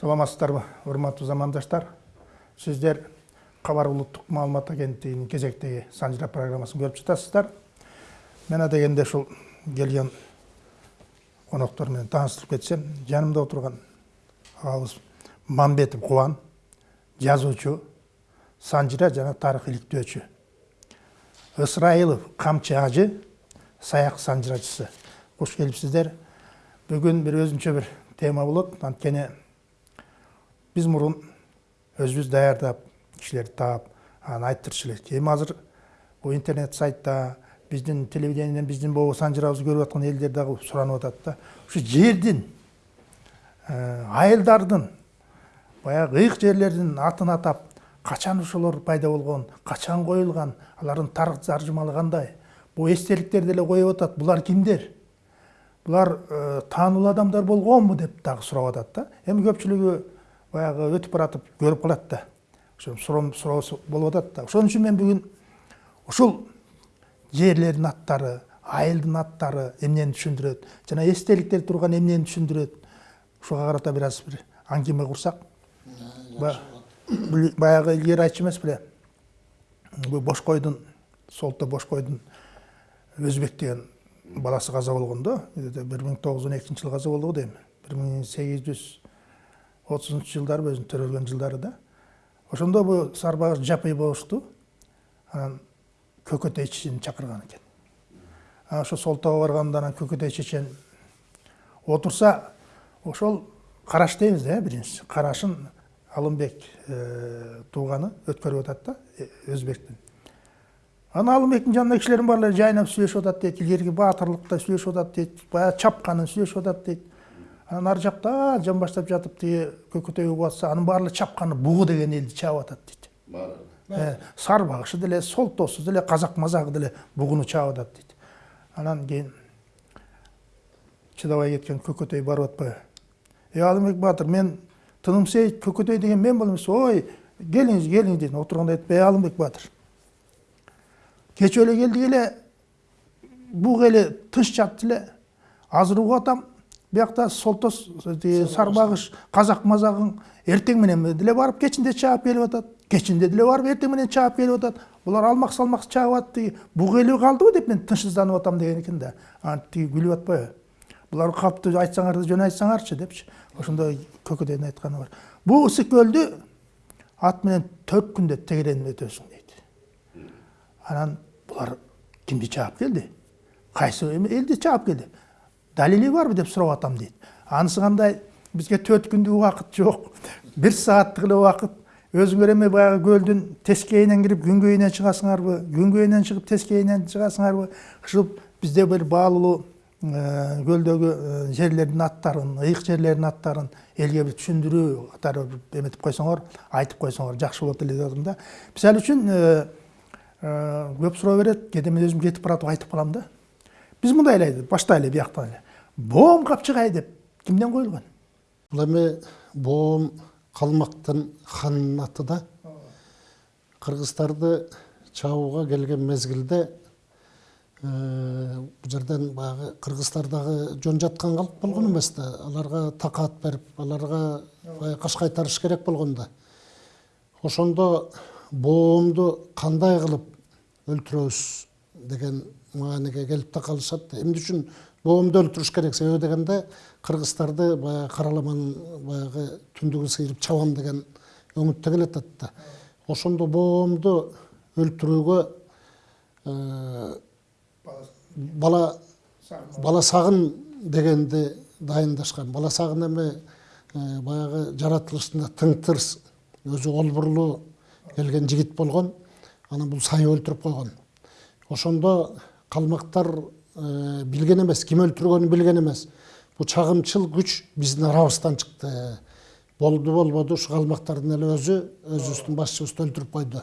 саламатсыздарбы урматтуу замандаштар? Сиздер кабар улуттук маалымат агенттигинин кезектеги санжыра программасын көрүп жатасыздар мен адегенде ушул келген коноктор менен кетсем жанымда отурган агабыз мамбетов кубан жазуучу санжыра жана тарых иликтөөчү. Ысрайылов камчы ажы саяк санжырачысы куш келипсиздер бүгүн бир өзүнчө бир тема болот. Анткени биз мурун өзүбүз даярдап кишилерди таап анан айттырчу элек эми азыр бул интернет сайтта биздин телевидениеден биздин могу санжырабызды көрүп аткан элдер дагы суранып атат да. Ушу жердин айылдардын баягы ыйык жерлердин атын атап качан ошолор пайда болгон качан коюлган алардын таржымалы кандай бул эстеликтерди эле коюп атат булар кимдер булар таанылуу адамдар болгонбу деп дагы сурап атат да. Эми көпчүлүгү баягы өтүп баратып көрүп калат да. Суроосу болуп атат да. Ошон үчүн мен бүгүн ушул жерлердин аттары айылдын аттары эмнени түшүндүрөт жана эстеликтер турган эмнени түшүндүрөт ушуга карата бир аз бир аңгеме курсак баягы илгери айтчу эмес беле бул бошкойдун солто бошкойдун өзбек деген баласы каза болгон да. Бир миң тогуз жүз он экинчи жылы каза болду го дейм. Бир миң сегиз жүз отузунчу жылдары өзүнүн төрөлгөн жылдары да ошондо бул сарбагыш жапый болушту анан көкөтөй чечени чакырган экен анан ошо солтого барганда анан көкөтөй чечен отурса ошол караш дейбиз да э биринчиси карашын алымбек тууганы өткөрүп атат да өзбектин анан алымбектин жанында кишилердин баары жайнап сүйлөшүп атат дейт илгерки баатырлыкта сүйлөшүп атат дейт баягы чапканын сүйлөшүп атат дейт ар жакта жамбаштап жатып тиги көкөтөй угуп атса анын баары чапканы бугу деген элди чаап атат дейт баары сарбагышы деле солтосу деле казак мазагы деле бугуну чаап атат дейт анан кийин чыдабай кеткен көкөтөй барып атпайбы эй алымбек баатыр мен тыным сейит көкөтөй деген мен болом ой келиңиз келиңиз дейт отурганда айтып эй алымбек баатыр кечээ эле келдик эле буг эле тынч жатты эле азыр угуп атам биякта солтос сарбагыш казак мазагың эртең менен деле барып кечинде чаап келип атат кечинде деле барып эртең менен чаап келип атат. Булар алмак салмак чаап атат тиги эле калдыбы деп мен тынчсызданып атам деген экен да анан тиги күлүп атпайбы булар калыптуу айтсаңар да жөн айтсаңарчы депчи ошондо көкөтөйдүн айтканы бар. Бул ысык көлдү ат менен төрт күндө тегеренип өтөсүң дейт анан булар кимди чаап келди кайсы элди чаап келди далили барбы деп сурап атам дейт анысы кандай бизге төрт күндүк убакыт жок бир сааттык эле убакыт өзүңөр эми баягы көлдүн тескейинен кирип күнгөйүнөн чыгасыңарбы күнгөйүнөн чыгып тескейинен чыгасыңарбы ушул бизде бир баалуу көлдөгү жерлердин аттарын ыйык жерлердин аттарын элге бир түшүндүрүү катары эметип койсоңор айтып койсоңор жакшы болот эле деп атам да. Мисалы үчүн көп суроо берет кээде мен өзүм кетип баратып айтып калам да. Биз мындай эле баштайлы бияктан эле боом капчыгай деп кимден коюлган бул эми боом калмактын ханынын аты да. Кыргыздарды чабууга келген мезгилде бул жерден баягы кыргыздар дагы жөн жаткан калк болгон эмес да аларга такаат берип аларга баягы керек болгон да. Ошондо боомду кандай кылып өлтүрөбүз деген маанеге келип такалышат эмне үчүн боомду өлтүрүш керек. Себеби дегенде кыргыздарды баягы караламанын баягы түндүгүн сыйрып чабам деген өңүттө келатат да ошондо боомду өлтүрүүгө бала бала сагын дегенди дайындашкан бала сагын эми баягы жаратылышында тың тырс өзү олбурлуу келген жигит болгон анан бул сай өлтүрүп койгон ошондо калмактар билген эмес ким өлтүргөнүн билген эмес бул чагымчыл күч биздин арабыздан чыкты болду болбоду ушу калмактардын эле өзү өзүбүздүн башчыбызды өлтүрүп койду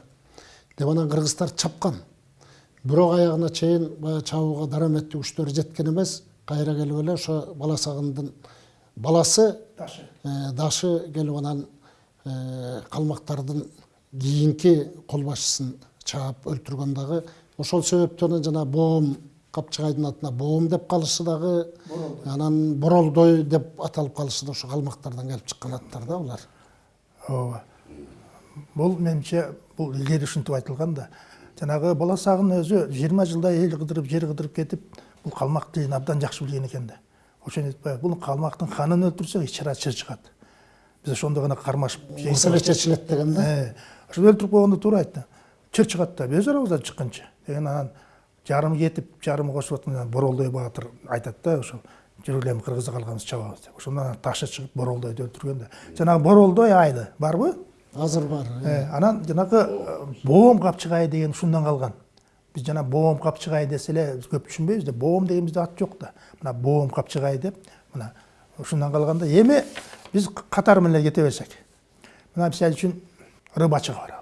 деп анан кыргыздар чапкан бирок аягына чейин баягы чабууга дараметтүү күчтөрү жеткен эмес кайра келип эле ошо бала сагындын баласы дашы. дашы келип анан калмактардын кийинки кол башчысын чаап өлтүргөн дагы ошол себептен жана боом капчыгайдын атына боом деп калышы дагы анан боролдой деп аталып калышы да ошо калмактардан келип чыккан аттар да булар ооба. Бул менимче бул илгери ушинтип айтылган да. Жанагы баласагын өзү жыйырма жылдай эл кыдырып жер кыдырып кетип бул калмак тилин абдан жакшы билген экен да. Ошону айтпайбы бул калмактын ханын өлтүрсөк ич чара чыр чыгат. Биз ошондо гана кармашып маселе чечилет деген да? Э, ошо өлтүрүп койгондо туура айтты. Чыр чыгат да өз арабыздан чыккынчы деген анан жарымы кетип жарымы кошуп атканда боролдой баатыр айтат да ошо эми кыргызда калганыбыз чабабыз деп. Ошондон анан ташы чыгып боролдойду өлтүргөн да. Жанагы боролдой айылы барбы? Азыр бар Э, анан жанагы э, боом капчыгай деген ушундан калган. Биз жана боом капчыгай десе эле көп түшүнбөйбүз да боом деген бизде ат жок да. Мына боом капчыгай деп мына ушундан калган да. Эми биз катары менен кете берсек. Мына мисалы үчүн рыбачыга баралы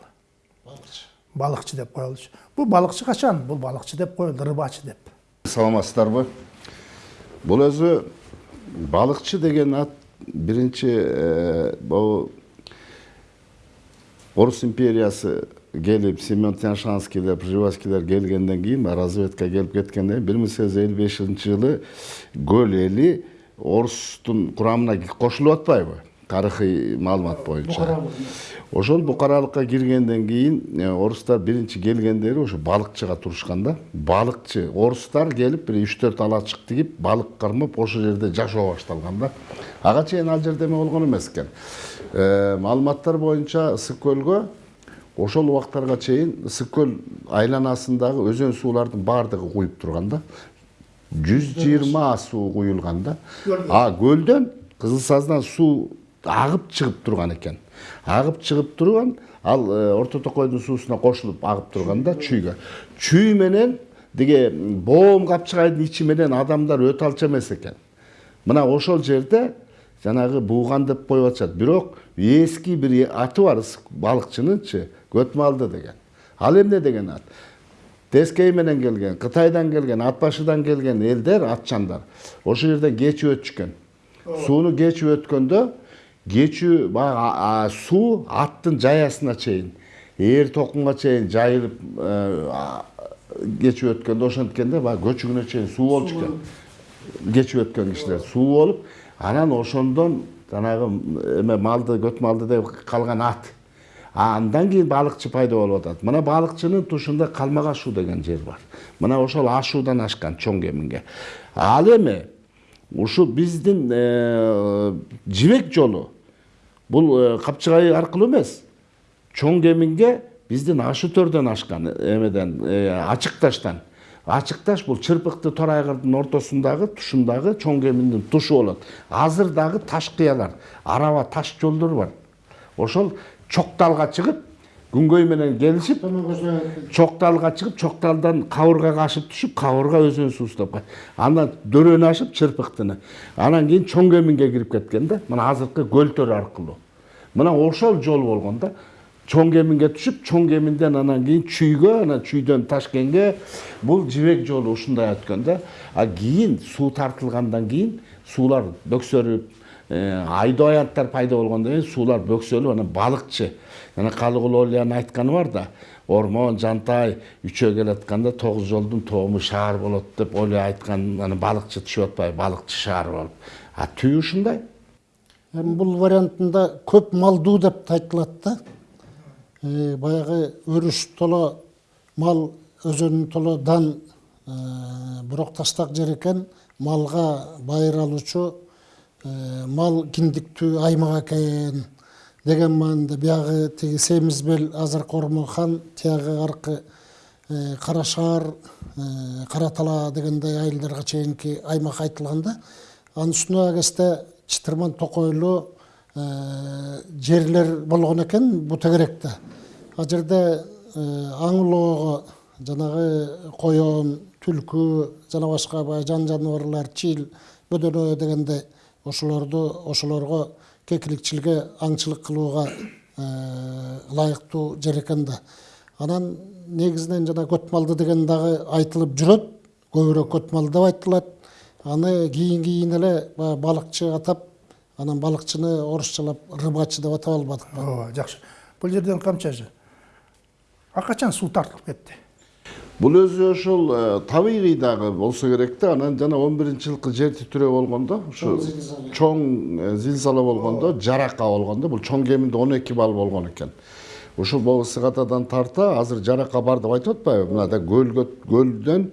балыкчы деп коелучу бул балыкчы качан бул балыкчы деп коюлду рыбачы деп. Саламатсыздарбы бул өзү балыкчы деген ат биринчи могу орус империясы келип семен тяншанскийлер пржевальскийлер келгенден кийин разведка келип кеткенден кийин бир миң сегиз жүз элүү бешинчи жылы көл эли орустун курамына кошулуп атпайбы тарыхый маалымат боюнча ошол букаралыкка киргенден кийин э, орустар биринчи келгендери ошо балыкчыга турушкан да. Балыкчы орустар келип бир үч төрт алачык тигип балык кармап ошол жерде жашоо башталган да. Ага чейин ал жерде эме болгон эмес экен. Э, маалыматтар боюнча ысык көлгө ошол убактарга чейин ысык көл айланасындагы өзөн суулардын баардыгы куюп турган да. Жүз жыйырма суу куюлган да. А көлдөн кызыл саздан суу агып чыгып турган экен агып чыгып турган ал э, орто токойдун суусуна кошулуп агып турган да чүйгө чүй менен тиги боом капчыгайдын ичи менен адамдар өтө алчу эмес экен мына ошол жерде жанагы бууган деп коюп атышат. Бирок эски бир аты бар балыкчынынчы көтмалды деген. Ал эмне деген ат? Тескей менен келген кытайдан келген ат башыдан келген элдер атчандар ошол жерден кечип өтүшкөн сууну кечип өткөндө кечүү баягы суу аттын жаясына чейин ээр токунга чейин жайылып кечип өткөндө ошенткенде баягы көчүгүнө чейин суу болчу экен кечип өткөн кишилер суу болуп анан ошондон жанагы эме малды көт малды деп калган ат андан кийин балыкчы пайда болуп атат мына балыкчынын тушунда калмак ашуу деген жер бар мына ошол ашуудан ашкан чоң кеминге ал эми ушу биздин э, жибек жолу. Бул э, капчыгай аркылуу эмес. Чоң кеминге биздин ашы төрдөн ашкан эмеден э, ачык таштан. Ачык таш бул чырпыкты тор айгырдын ортосундагы тушундагы чоң кеминдин тушу болот. Азыр дагы таш кыялар араба таш жолдор бар. Ошол чокталга чыгып күнгөй менен келишип чокталга чыгып чокталдан кабыргага ашып түшүп кабырга өзөн суусуна кайт андан дөрөнү ашып чырпыктыны анан кийин чоң кеминге кирип кеткен да мына азыркы көлтөр аркылуу мына ошол жол болгон да чоң кеминге түшүп чоң кеминден анан кийин чүйгө анан чүйдөн ташкенге бул жибек жолу ушундай өткөн да а кийин суу тартылгандан кийин суулар бөксөрүп айдоо аянттар пайда болгондон кийин суулар бөксөлүп анан балыкчы жана калыгул олиянын айтканы бар да ормон жантай үчөө келатканда тогуз жолдун тому шаар болот деп олия айткан анан балыкчы түшүп атпайбы балыкчы шаар болуп а түбү ушундай эми бул вариантында көп малдуу деп да айтылат да баягы өрүш толо мал өзөнүн толо дан бирок таштак жер экен малга байыр алуучу мал киндиктүү аймак экен деген маанидо биягы тиги семиз бел азыркы ормон тиягы аркы кара шаар кара тала дегендей айылдарга чейинки аймак айтылган да анын үстүнө кезде чытырман токойлуу жерлер болгон экен бу тегеректе ал жерде аң улоого жанагы коен түлкү жана башка баягы жан жаныбарлар чил бөдөнө дегендей ошолорду ошолорго кекиликчиликке аңчылык кылууга ылайыктуу жер экен да. Анан негизинен жана көт малды деген дагы айтылып жүрөт көбүрөөк көт малды деп айтылат аны кийин кийин эле баягы балыкчы атап анан балыкчыны орусчалап рыбачы деп атап албадык ооба жакшы бул жерден камчасы а качан суу тартылып кетти? Бул өзү ошол э, табигый дагы болсо керек да анан жана он биринчи жылкы жер титирөө болгондо ушу чоң э, зилзала болгондо жарака болгондо бул чоң кеминде он эки балл болгон экен ушул богусыгатадан тарта азыр жарака бар деп айтып атпайбы мынада көлгө көлдөн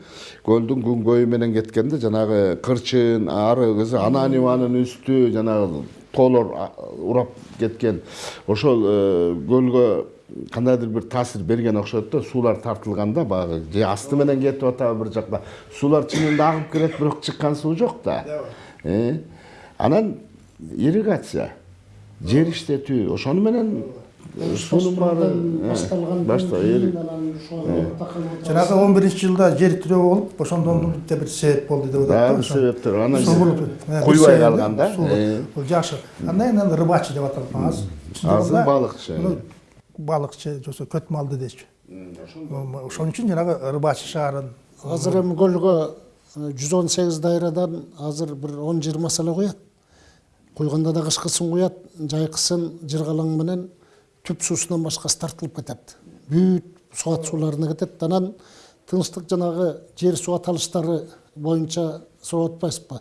көлдүн күнгөйү менен кеткенде жанагы кырчын ары өзү ананиванын үстү жанагы тоолор урап кеткен. Ошол э, көлгө кандайдыр бир таасир берген окшойт да суулар тартылганда баягы же асты менен кетип атабы бир жакта суулар чынында агып келет бирок чыккан суу жок да. Э, анан ирригация жер иштетүү ошону менен суунун баары башталган анан жанагы он биринчи жылда жер тирөө болуп ошондон да бир себеп болду деп атат дагы бир себептер анан э, куйбай калган да Э, жакшы. Андан кийин аны рыбачы деп аталат аз азыр балыкчы. Балыкчы жосо көт малды дечи ошон үчүн жанагы рыбачы шаарын. Азыр эми көлгө жүз он сегиз дайрадан азыр бир он жыйырмасы эле куят. Куйганда да кышкысын куят жайкысын жыргалаң менен түп суусунан башкасы тартылып кетет. Бүт суат сууларына кетет. Анан тынчтык жанагы жер суу аталыштары боюнча сурап атпайсызбы?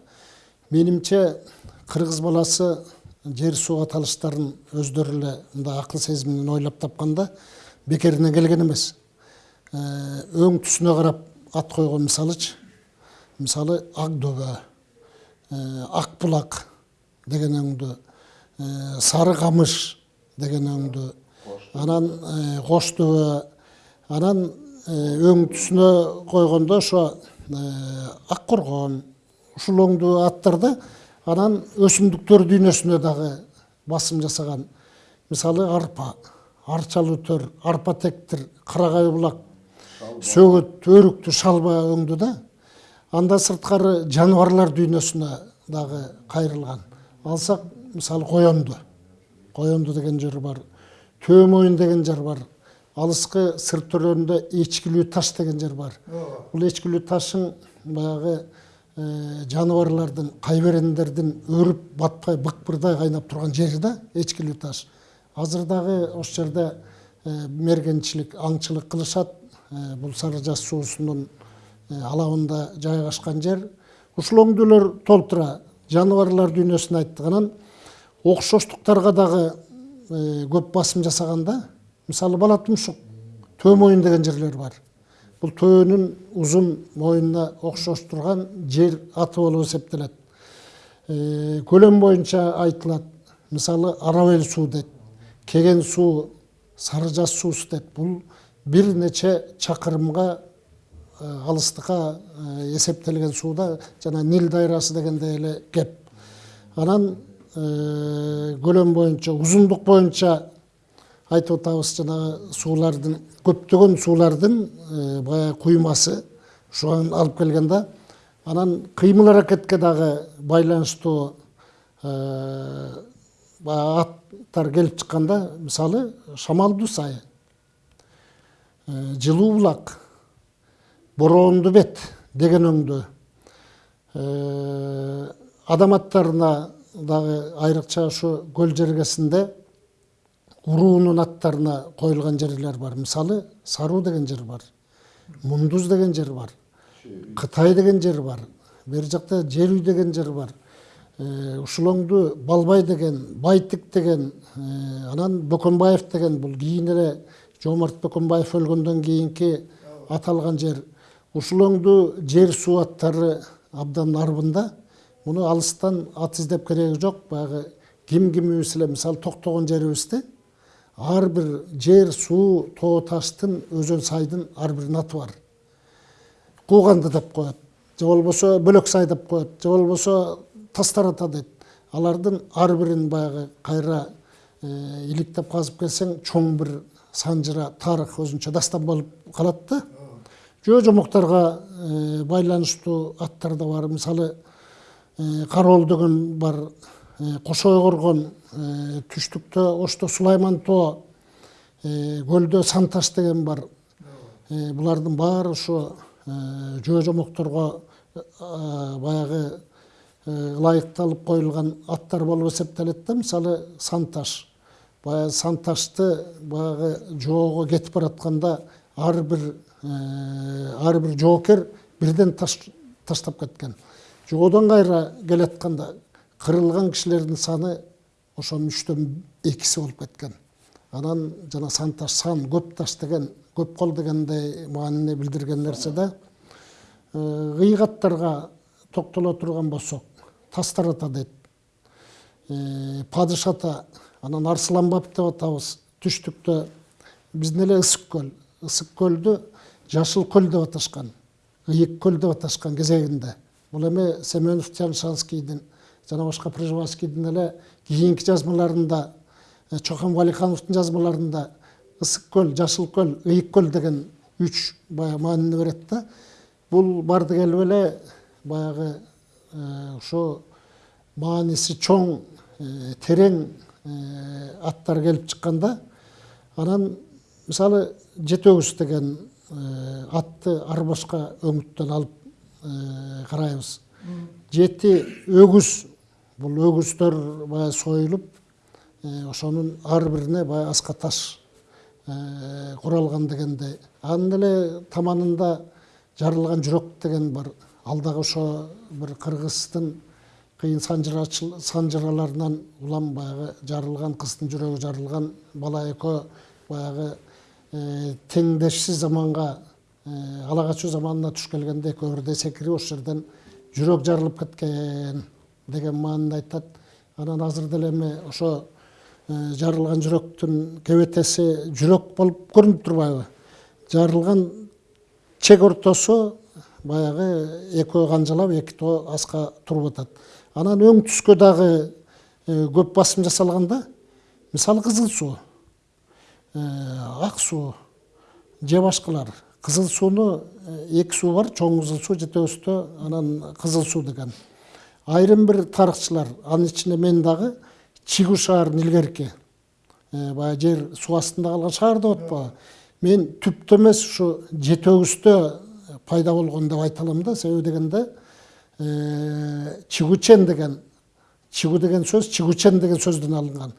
Менимче кыргыз баласы жер суу аталыштарын өздөрү эле мындай акыл сезим ойлоп тапканда бекеринен келген эмес Э, өң түсүнө карап ат койгон мисалычы мисалы ак дөбө ак булак деген өңдү э, сары камыш деген өңдү анан кош дөбө анан өң түсүнө койгондо ошо ак коргон ушул өңдүү аттарды анан өсүмдүктөр дүйнөсүнө дагы басым жасаган мисалы арпа арчалуу төр арпа тектир карагай булак сөгөт өрүктү шалба өңдү да анда сырткары жаныбарлар дүйнөсүнө дагы кайрылган алсак мисалы коёнду коёнду деген жер бар төө моюн деген жер бар алыскы сыр төрөндө эчкилүү таш деген жер бар. Бул эчкилүү ташың баягы э, жаныбарлардын кайберендердин өрүп батпай быкпырдай кайнап турган жери да эчкилүү таш азыр ошол жерде э, мергенчилик аңчылык кылышат Э, бул сары жаз суусунун алабында жайгашкан жер. Ушул өңдүүлөр толтура жаныбарлар дүйнөсүн айттык анан окшоштуктарга дагы көп басым жасаганда мисалы бала тумшук төө моюн деген жерлер бар. Бул төөнүн моюнуна окшош турган жер аты болуп эсептелет көлөм боюнча айтылат мисалы арабел суу дейт кеген суу сары жаз суусу дейт бул бир нече чакырымга алыстыкка эсептелген сууда жана нил дайрасы дегендей эле кеп анан көлөм боюнча узундук боюнча айтып атабыз жанагы суулардын көптөгөн суулардын баягы куймасы ушуга алып келген да анан кыймыл аракетке дагы байланыштуу баягы аттар келип чыкканда мисалы шамалдуу сай жылуу булак бороондуу бет деген өңдү адам аттарына дагы айрыкча ушу көл жергесинде уруунун аттарына коюлган жерлер бар мисалы саруу деген жер бар мундуз деген жер бар кытай деген жер бар бери жакта жер үй деген жер бар ушул өңдү балбай деген байтик деген анан бөкөнбаев деген бул кийин эле жомарт бөкөнбаев өлгөндөн кийинки аталган жер ушул жер суу аттары абдан арбында муну алыстан ат издеп кереги жок баягы ким кимибиз эле мисалы токтогон жерибизде ар бир жер суу тоо таштын өзөн сайдын ар биринин аты бар кууганды деп коет же болбосо бөлөк сай деп коет же болбосо тастар ата дейт алардын ар бирин баягы кайра иликтеп казып келсең чоң бир санжыра тарых өзүнчө дастан болуп калат да жөө жомокторго байланыштуу аттар да бар мисалы кароол деген бар кошой коргон түштүктө ошто сулайман тоо көлдө санташ деген бар. Булардын баары ошо жөө жомокторго баягы ылайыкталып коюлган аттар болуп эсептелет да мисалы санташ. Баягы санташты баягы жоого кетип баратканда ар бир ар бир жоокер бирден таш- таштап кеткен. Жогодон кайра келатканда кырылган кишилердин саны ошонун үчтөн экиси болуп кеткен анан жана сан таш сан көп таш деген көп кол дегендей маанини билдирген нерсе да кыйгаттарга токтоло турган болсок тастар ата дейт падыш ата анан арсылан баб деп атабыз түштүктө биздин эле ысык көл ысык көлдү жашыл көл деп аташкан ыйык көл деп аташкан кезегинде бул эми семенов тяншанскийдин жана башка пржевальскийдин эле кийинки жазмаларында чохан валихановдун жазмаларында ысык көл жашыл көл ыйык көл деген үч баягы маанини берет да бул барды келип эле баягы ошо мааниси чоң терең аттар келип чыкканда анан мисалы жетөгүз деген атты ар башка өңүттөн алып карайбыз жети өгүз бул өгүздөр баягы э, ошонун ар бирине баягы аска таш куралган дегендей анын эле таманында жарылган жүрөк деген бар ал дагы ошо кыргыздын кыйын санжырачыл санжыраларынан улам баягы жарылган кыздын жүрөгү жарылган бала экөө баягы теңдешсиз заманга э, ала качуу заманына туш келгенде экөө бирдей секирип ошол жерден жүрөк жарылып кеткен деген маанини айтат анан азыр деле эми ошо жарылган жүрөктүн кебетеси жүрөк болуп көрүнүп турбайбы жарылган чек ортосу баягы экөө канжалап эки тоо аска туруп атат анан өң түскө дагы көп басым жасалганда мисалы кызыл суу ак суу же башкалар кызыл сууну эки суу бар чоң кызыл суу жетөөстө анан кызыл суу деген. Айрым бир тарыхчылар анын ичинде мен дагы чигу шаарын илгерки баягы жер суу астында калган шаар деп мен түптө эмес ушу жетөгүздө пайда болгон деп айта алам да себеби дегенде чигучен деген чигу деген сөз чигучен деген сөздөн алынган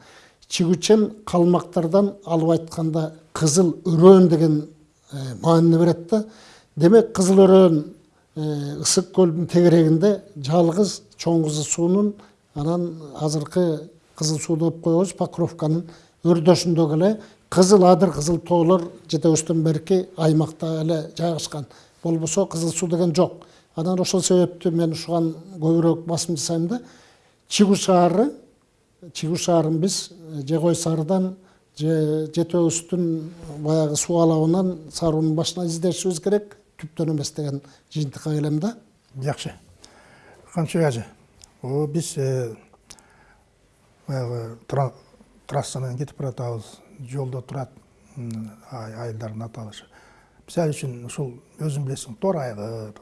чигучен калмактардан алып айтканда кызыл өрөөн деген маанини берет да. Демек кызыл өрөөн ысык көлдүн тегерегинде жалгыз чоң кызыл суунун анан азыркы кызыл суу деп коебуз покровканын өрдөшүндөгү эле кызыл адыр кызыл тоолор жетөөбүздөн берки аймакта эле жайгашкан болбосо кызыл суу деген жок. Анан ошол себептүү мен ушуган көбүрөөк басым жасайм да чигу шаары чигу шаарын биз же кой сарыдан же жетөөбүздүн баягы суу алабынан сарыуунун башынан издешибиз керек. Түптөн эмес деген жыйынтыкка келем да. Жакшы ажы о биз э, баягы тра- трассадан кетип баратабыз жолдо турат м, ай- айылдардын аталышы. Мисалы үчүн ушул өзүң билесиң тор айгыр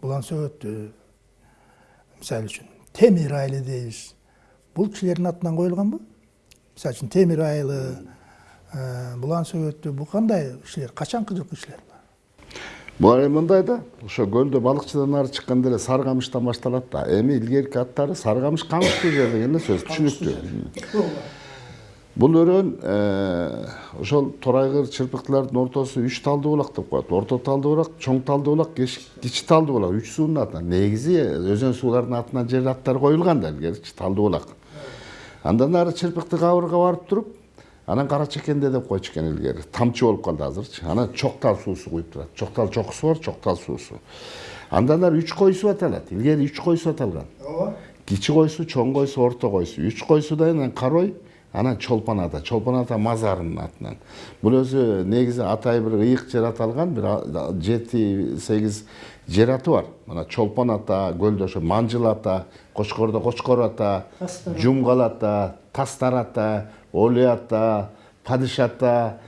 булан сөбөттү мисалы үчүн. Темир айылы дейбиз. Бул кишилердин атынан коюлганбы? Мисалы үчүн темир айылы э, булан сөбөттү бул кандай кишилер? Качанкы жылкы кишилер? Бул эми мындай да ошо көлдө балыкчыдан ары чыкканда эле сары камыштан башталат да эми илгерки аттары сары камыш камыш жер деген эле сөз түшүнүктүү бул өрөөн ошол торайгыр чырпыктылардын ортосу үч талдуу булак деп коет орто талдуу булак чоң талдуу булак кичи талдуу булак үч суунун атынан негизи өзөн суулардын атынан жер аттары коюлган да илгеричи талдуу булак андан ары чырпыкты кабырга барып туруп анан кара чекенде деп койчу экен илгери тамчы болуп калды азырчы анан чоктал суусу куюп турат чоктал чокусу бар чоктал суусу андан ары үч койсу аталат илгери үч койсу аталган ооба кичи койсу чоң койсу орто койсу үч койсудан анан карой анан чолпон ата чолпон ата мазарынын атынан бул өзү негизи атай бир ыйык жер аталган бир жети сегиз жер аты бар мына чолпон ата көлдө ошо манжыл ата кочкордо кочкор ата жумгал ата тастар ата оли ата падыш ата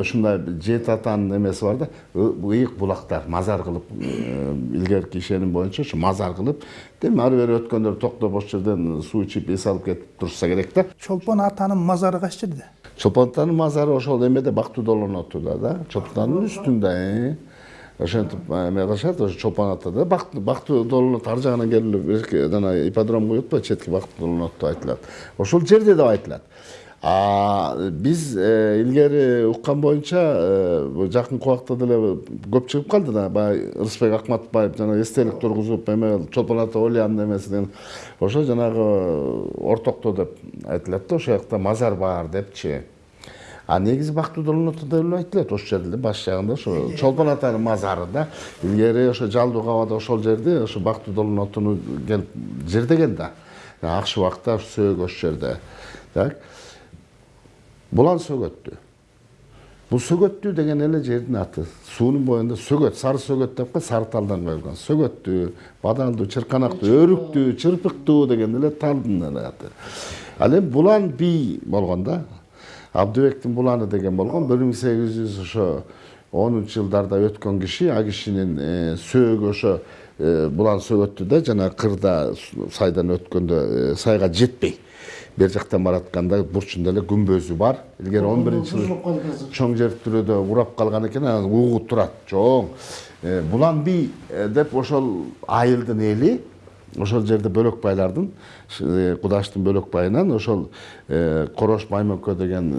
ушундай жети атанын эмеси бар да ыйык булактар мазар кылып э, илгерки ишеним боюнча ушу мазар кылып демек ары бери өткөндөр токтоп ошол жерден суу ичип эс алып кетип турушса керек да чолпон атанын мазары кайсы жерде чолпон атанын мазары ошол эмеде бактуу долонотуда да чолпон атанын үстүндө. Ошентип эме кылышат ошо чолпон атада бактуу долонот ар жагынан келип жана ипподром коюп атпайбы четки бактуу долонот деп айтылат ошол жерде деп айтылат биз илгери уккан боюнча жакынкы убакта деле көп чыгып калды да баягы ырысбек акматбаев жана эстелик тургузуп эме чолпон ата олиянын эмесинен ошо жанагы ортокто деп айтылат да ошол жакта мазар бар депчи а бактыдолуноту деп эле айтылат ошол жерде баш жагында ошо чолпон атанын мазары да. Илгери ошо жалдуу кабада ошол жерде ошо бактыдолунотуну келип жердеген да. Акшы убакта сөөгү ошол жерде. Так. Булан сөгөттү бул сөгөттүү деген эле жердин аты. Суунун боюнда сөгөт сары сөгөт деп коет сары талдан коюлган сөгөттүү бадалдуу чырканактуу өрүктүү чырпыктуу деген эле талдын эле аты. Ал эми булан бий болгон да абдыбектин буланы деген болгон бир миң сегиз жүз ошо онунчу жылдарда өткөн киши а кишинин сөөгү ошо булан сөгөттү да жана кырда сайдан өткөндө сайга жетпей бер жактан баратканда бурчунда эле күмбөзү бар илгери он биринчи жылы чоң жертүрөдө урап калган экен анан угу турат чоң булан бий деп ошол айылдын эли ошол жерде бөлөкбайлардын кудаштын бөлөкбайынан ошол корош маймөкө деген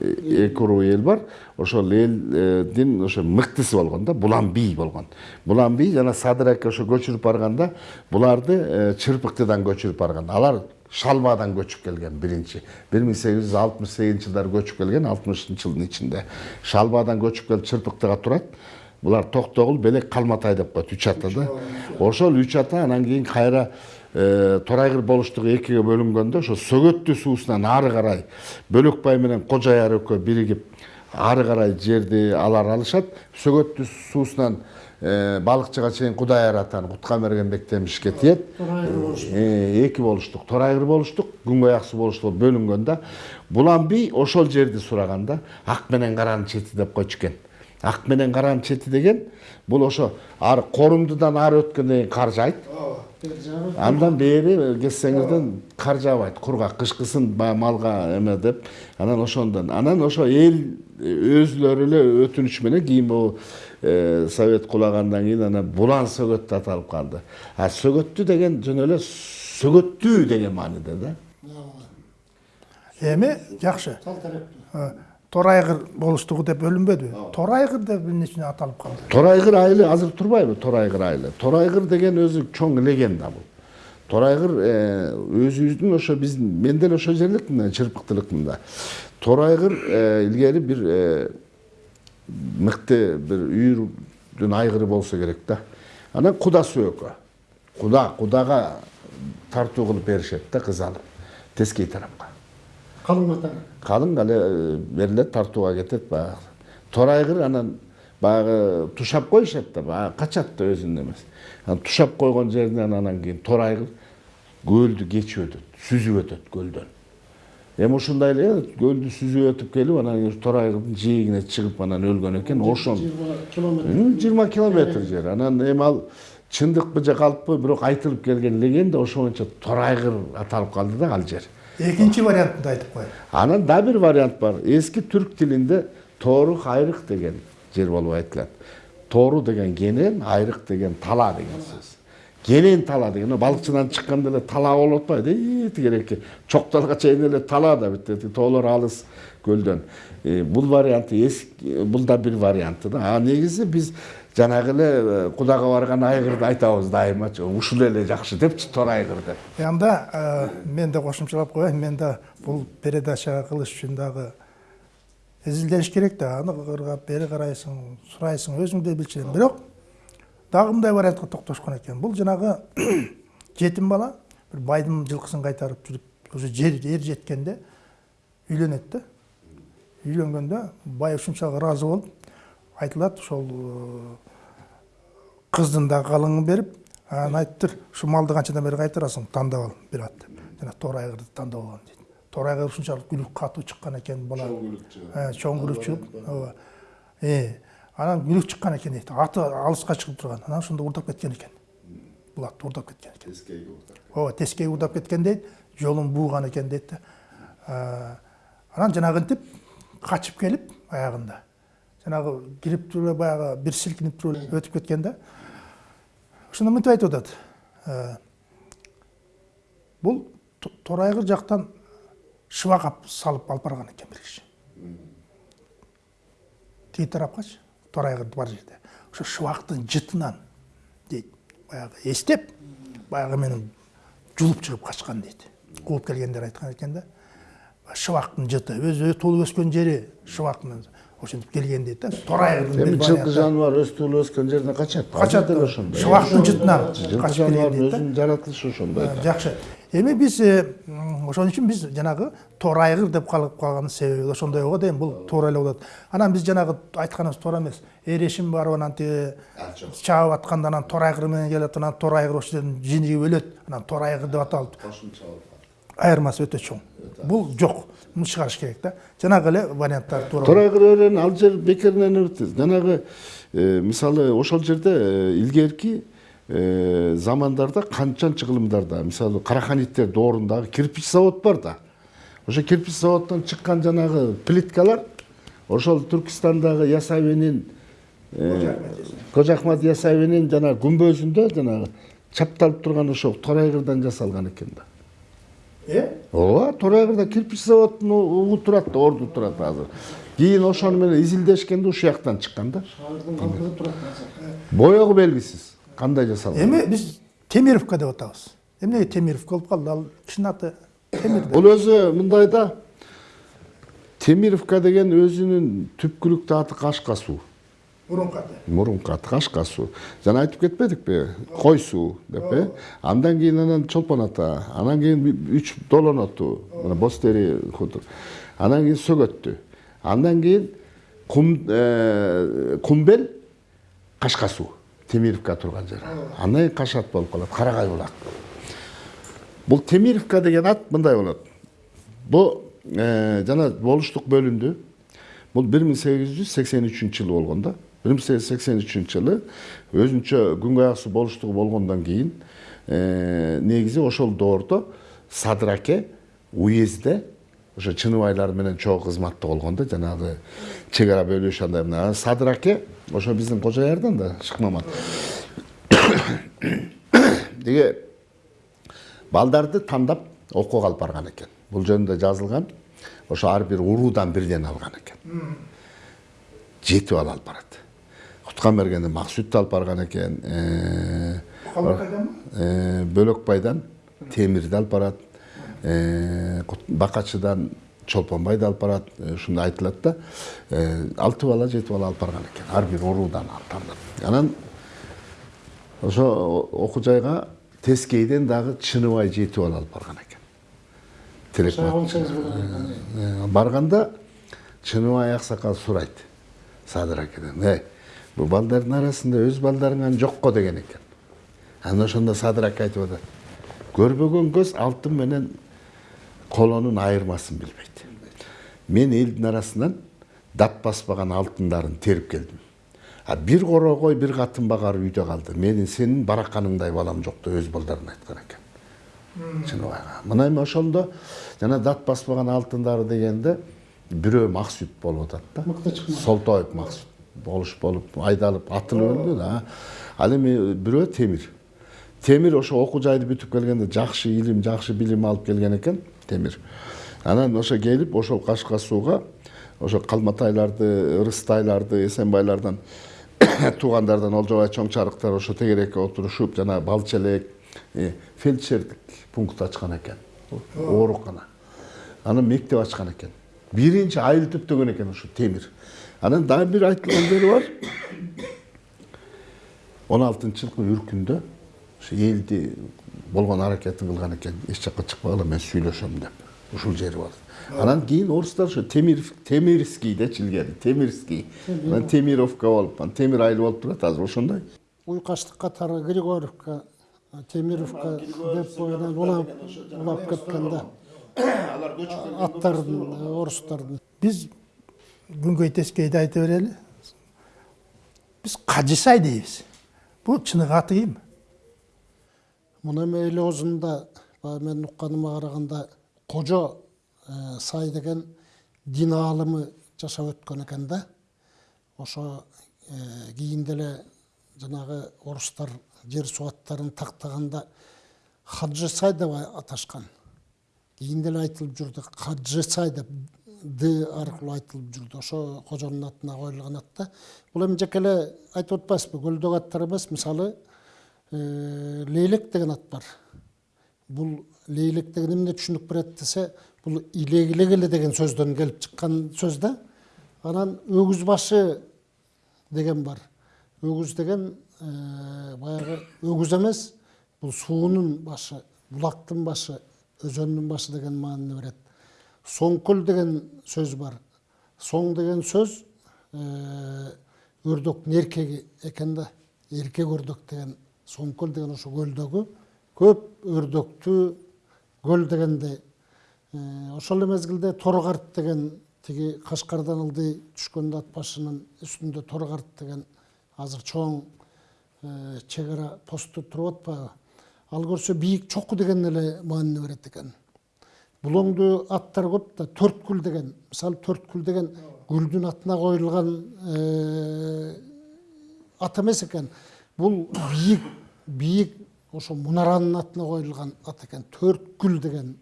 эки уруу эл бар. Ошол элдин ошо мыктысы болгон да булан бий болгон. Булан бий жана садыр аке ошо көчүрүп барганда буларды чырпыктыдан көчүрүп барган. Алар шалбадан көчүп келген биринчи. Бир миң сегиз жүз алтымыш сегизинчи жылдары көчүп келген алтымышынчы жылдын ичинде. Шалбадан көчүп келип чырпыктыга турат. Булар токтогул белек калматай деп коет үч ата да. Ошол үч ата анан кийин кайра торайгыр болуштугу экиге бөлүнгөндө ошо сөгөттүү суусунан ары карай бөлөкбай менен кожаяр экөө биригип ары карай жерди алар алышат. Сөгөттүү суусунан балыкчыга чейин кудайар атаны кутканбергенбек темишке тиет. Эки болуштук торайгыр болуштук күнгөй ак суу болуштук бөлүнгөн да булан бий ошол жерди сураган да ак менен каранын чети деп койчу экен ак менен каранын чети деген бул ошо ары корумдудан ары өткөндөн кийин кар жаайт андан бери кетсеңизден кар жаабайт кургак кышкысын баягы малга эме деп анан ошондон анан ошо эл өзүлөрү эле өтүнүч менен кийин могу совет кулагандан кийин анан булан сөгөт деп аталып калды а сөгөттүү деген жөн эле сөгөттүү деген мааниде да эми жакшы торайгыр болуштугу деп бөлүнбөдүбү торайгыр деп эмне аталып калды торайгыр айылы азыр турбайбы торайгыр айылы. Торайгыр деген өзү чоң легенда бул торайгыр өзүбүздүн ошо биз мен деле ошол жерликмин чырпыктылыкмын да торайгыр илгери бир мыкты бир үйүрдүн айгыры болсо керек да анан куда сөөкө куда кудага тартуу кылып беришет да кыз алып тескей тарапка калың атаңа калың эле берилет тартууга кетет баягы торайгыр анан баягы тушап коюшат да баягы качат да өзүнүн эмеси анан тушап койгон жеринен анан кийин торайгыр көлдү кечип өтөт сүзүп өтөт көлдөн эми ушундай эле көлдү сүзүп өтүп келип анан торайгырдын жээгине чыгып анан өлгөн экен ошон жыйырма километр жер анан эми ал чындыкпы же калппы бирок айтылып келген легенда ошо боюнча торайгыр аталып калды да ал жер экинчи вариантын да айтып коеюн анан дагы бир вариант бар. Эски түрк тилинде тоорук айрык деген жер болуп айтылат тоору деген кенен айрык деген тала деген сөз. Кенен тала деген балыкчыдан чыкканда эле тала болуп атпайбы ии тигерээки чокталга чейин эле тала да бүт тоолор алыс көлдөн. Бул варианты бул да бир варианты да. А негизи биз жанагы эле кудага барган айгырды айтабыз дайымачы ушул эле жакшы депчи торайгыр деп анда мен да кошумчалап коеюн мен да бул передача кылыш үчүн дагы изилдеш керек да. Аны кыргап бери карайсың сурайсың өзүң да билчү бирок дагы мындай вариантка токтошкон экен. Бул жанагы жетим бала бир байдын жылкысын кайтарып жүрүп уже жер эр жеткенде үйлөнөт да. Үйлөнгөндө бай ушунчалык ыраазы болуп айтылат ошол кыздын да калыңын берип анан айтыптыр ушул малды канчадан бери кайтарасың тандап ал бир ат деп. Жана торайгырды тандап алган дейт торайгыр ушунчалык күлүк катуу чыккан экен бала чоң күлүк чыгып ооба анан күлүк чыккан экен дейт аты алыска чыгып турган анан ошондо уурдап кеткен экен бул атты уурдап кеткен. Экен ооба тескейге уурдап кеткен дейт жолун бууган экен дейт да анан жанагынтип качып келип аягында туруп эле баягы бир силкинип туруп эле өтүп кеткен да. Ошондо мынтип айтып атат бул торайгыр жактан шыбак алып салып алып барган экен бир киши тиги тарапкачы торайгырды бар жерде. Ошо шыбактын жытынан дейт баягы эстеп баягы менен жулуп чыгып качкан дейт кууп келгендер айткан экен да шыбактын жыты өзү туулуп өскөн жери шыбактын ошентип келген дейт да торайгырдын эми жылкы жаныбар өз туулуп өскөн жерине качат качат ошондой шыбактын жытынан качып келген дейт да өзүнүн жаратылышы ошондой жакшы эми биз ошон үчүн биз жанагы тор айгыр деп калып калганын себеби ошондой го дейм бул туура эле болот анан биз жанагы айтканыбыз туура эмес эрешим барып анан тиги чаап атканда анан тор айгыр менен келет анан тор айгыр ошол жерден жинирип өлөт анан тор айгыр деп аталып айырмасы өтө чоң. Бул жок муну чыгарыш керек да жанагы эле варианттар туура өрөөнү ал жер бекеринен өтү жанагы э, мисалы ошол жерде э, илгерки э, замандарда канчанчы кылымдарда мисалы караханиттер доорундагы кирпич завод бар да. Ошо кирпич заводдон чыккан жанагы плиткалар ошол түркистандагы ясавинин кожо ахмат ясавинин жанагы күмбөзүндө жанагы чапталып турган ошо торайгырдан жасалган экен да. Э ооба торайгырда кирпич заводунун угу турат да орду турат азыр кийин ошону менен изилдешкенде ушул жактан чыккан да калдыгы турат азыр боегу белгисиз кандай жасалган эми биз темировка деп атабыз эмнеге темировка болуп калды ал кишинин аты темир бул өзү мындай да темировка деген өзүнүн түпкүлүктүү аты кашка суу мурунку аты мурунку аты кашка суу жана айтып кетпедикпи кой суу деп э андан кийин анан чолпон ата анан кийин үч долон оту мына боз тери анан кийин сөгөттү. Андан кийин кум э, кумбел кашка суу темировка турган жер. Андан кийин кашат болуп калат карагай булак бул темировка деген ат мындай болот. Бул э, жана болуштук бөлүндү бул бир миң сегиз жүз сексен үчүнчү жылы болгон да. Бир миң сегиз жүз сексен үчүнчү жылы өзүнчө ак суу болуштугу болгондон кийин э, негизи ошол доордо садыр аке уездде ошо чыныбайлар менен чогуу кызматта болгон да жанагы чек ара бөлүш андай мындай анан садыр аке ошо биздин кожоярдан да шыкмамат. Тиги балдарды тандап окууга алып барган экен. Бул жөнүндө жазылган ошо ар бир уруудан бирден алган экен. Жети бала алып барат. Куткан бергенде максүттү алып э, э, бөлөкбайдан темирди алып барат бакачыдан чолпонбайды алып барат ушундай айтылат да алты бала жети бала алып барган экен ар бир уруудан анан ошо окуу жайга тескейден дагы чыныбай жети бала алып барган экен тилек барганда чыныбай аксакал сурайт садыр акеден эй бул балдардын арасында өз балдарыңан жокко деген экен анан ошондо садыр аке айтып атат көрбөгөн көз алтын менен колонун айырмасын билбейт мен элдин арасынан дат баспаган алтындарын терип келдим а бир корогой бир катын багар үйдө калды менин сенин бараканыңдай балам жок деп өз балдарына айткан экен чыныбайга мына эми ошондо жана дат баспаган алтындары дегенде бирөө максүт болуп атат да солтоев максүт болуш болуп айдалып атылып өлдү да ал эми бирөө темир темир ошо окуу жайды бүтүп келгенде жакшы илим жакшы билим алып келген экен темир анан ошо келип ошол кашка сууга ошо калматайларды ырыстайларды эсенбайлардан туугандардан олжобай чоңчарыктар ошо тегерекке отурушуп жана балчелек э, фельдшердик пункт ачкан экен оорукана анан мектеп ачкан экен биринчи айыл төптөгөн экен ушу темир анан дагы бир айтылган жери бар он алтынчы жылкы үркүндө ушу элди болгон аракетин кылган экен эч жакка чыкпагыла мен сүйлөшөм деп ушул жери бар анан кийин орустар ошо темир темирский дечи илгери темирский анан темировка болуп анан темир айыл болуп турат азыр ошондой уйкаштык катары григорьевка темировка деп боюнан улап улап кеткен да аттардын орустардын биз күнгөй тескейди айта берели биз кажысай дейбиз бул чыныгы аты ким эл оозунда баягы менин укканыма караганда кожо э, сай деген дин аалымы жашап өткөн экен да ошо э, кийин деле жанагы орустар жер суу аттарын тактаганда хаджы сай деп аташкан кийин айтылып жүрдү каджысай деп д аркылуу айтылып жүрдү. Ошо кожонун атына коюлган ат да бул эми жеке эле айтып атпайбызбы көлдөгү аттар эмес мисалы лейлек деген ат бар. Бул лейлек деген эмне түшүнүк берет десе бул илегилегеле деген сөздөн келип чыккан сөз да. Анан өгүз башы деген бар. Өгүз деген баягы өгүз эмес бул суунун башы булактын башы өзөннүн башы деген маанини берет соңкөл деген сөз бар. Соң деген сөз өрдөктүн эркеги экен да эркек өрдөк деген соңкөл деген ошо көлдөгү көп өрдөктүү көл дегендей ошол эле мезгилде деген тиги кашкардан ылдый түшкөндө ат башынын үстүндө деген азыр чоң чек ара посту туруп атпайбы? Ал көрсө бийик чоку деген эле маанини берет экен. Булоңдуу аттар көп да төрткүл деген мисалы төрткүл деген гүлдүн атына коюлган ат эмес экен бул бийик бийик ошо мунаранын атына коюлган ат экен төрткүл деген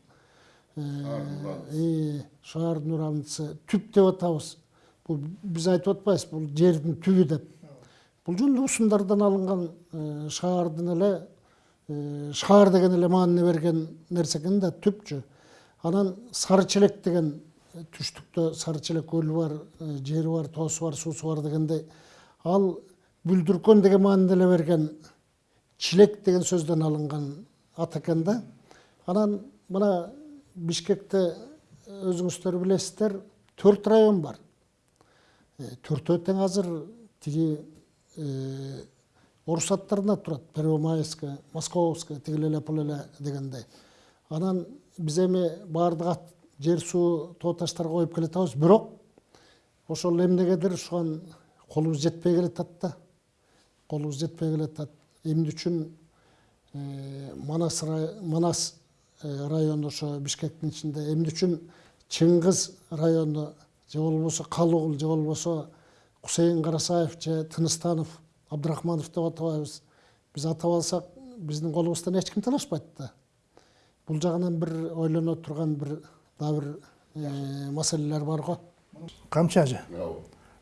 шаардын урамчысы түп деп атабыз бул биз айтып атпайбыз бул жердин түбү деп. Бул жөн эле усундардан алынган шаардын эле шаар деген эле маанини берген нерсе экен да түпчү анан сары челек деген түштүктө сары челек көлү бар жери бар тоосу бар суусу бар дегендей ал бүлдүркөн деген маанини деле берген чилек деген сөздөн алынган ат экен да анан мына бишкекте өзүңүздөр билесиздер төрт район бар төртөө тең азыр тиги орус аттарына турат первомайская московская тигил эле бул эле дегендей анан биз эми баардык жер суу тоо таштарга коюп келатабыз бирок ошол эмнегедир ушуга колубуз жетпей келатат да колубуз жетпей келатат эмне үчүн манас манас району ошо бишкектин ичинде эмне үчүн чыңгыз району же болбосо калыгул же болбосо кусейин карасаев же тыныстанов абдрахманов деп атабайбыз биз атап алсак биздин колубуздан эч ким талашпайт да бул жагынан бир ойлоно турган бир дагы бир маселелер бар го камчы ажы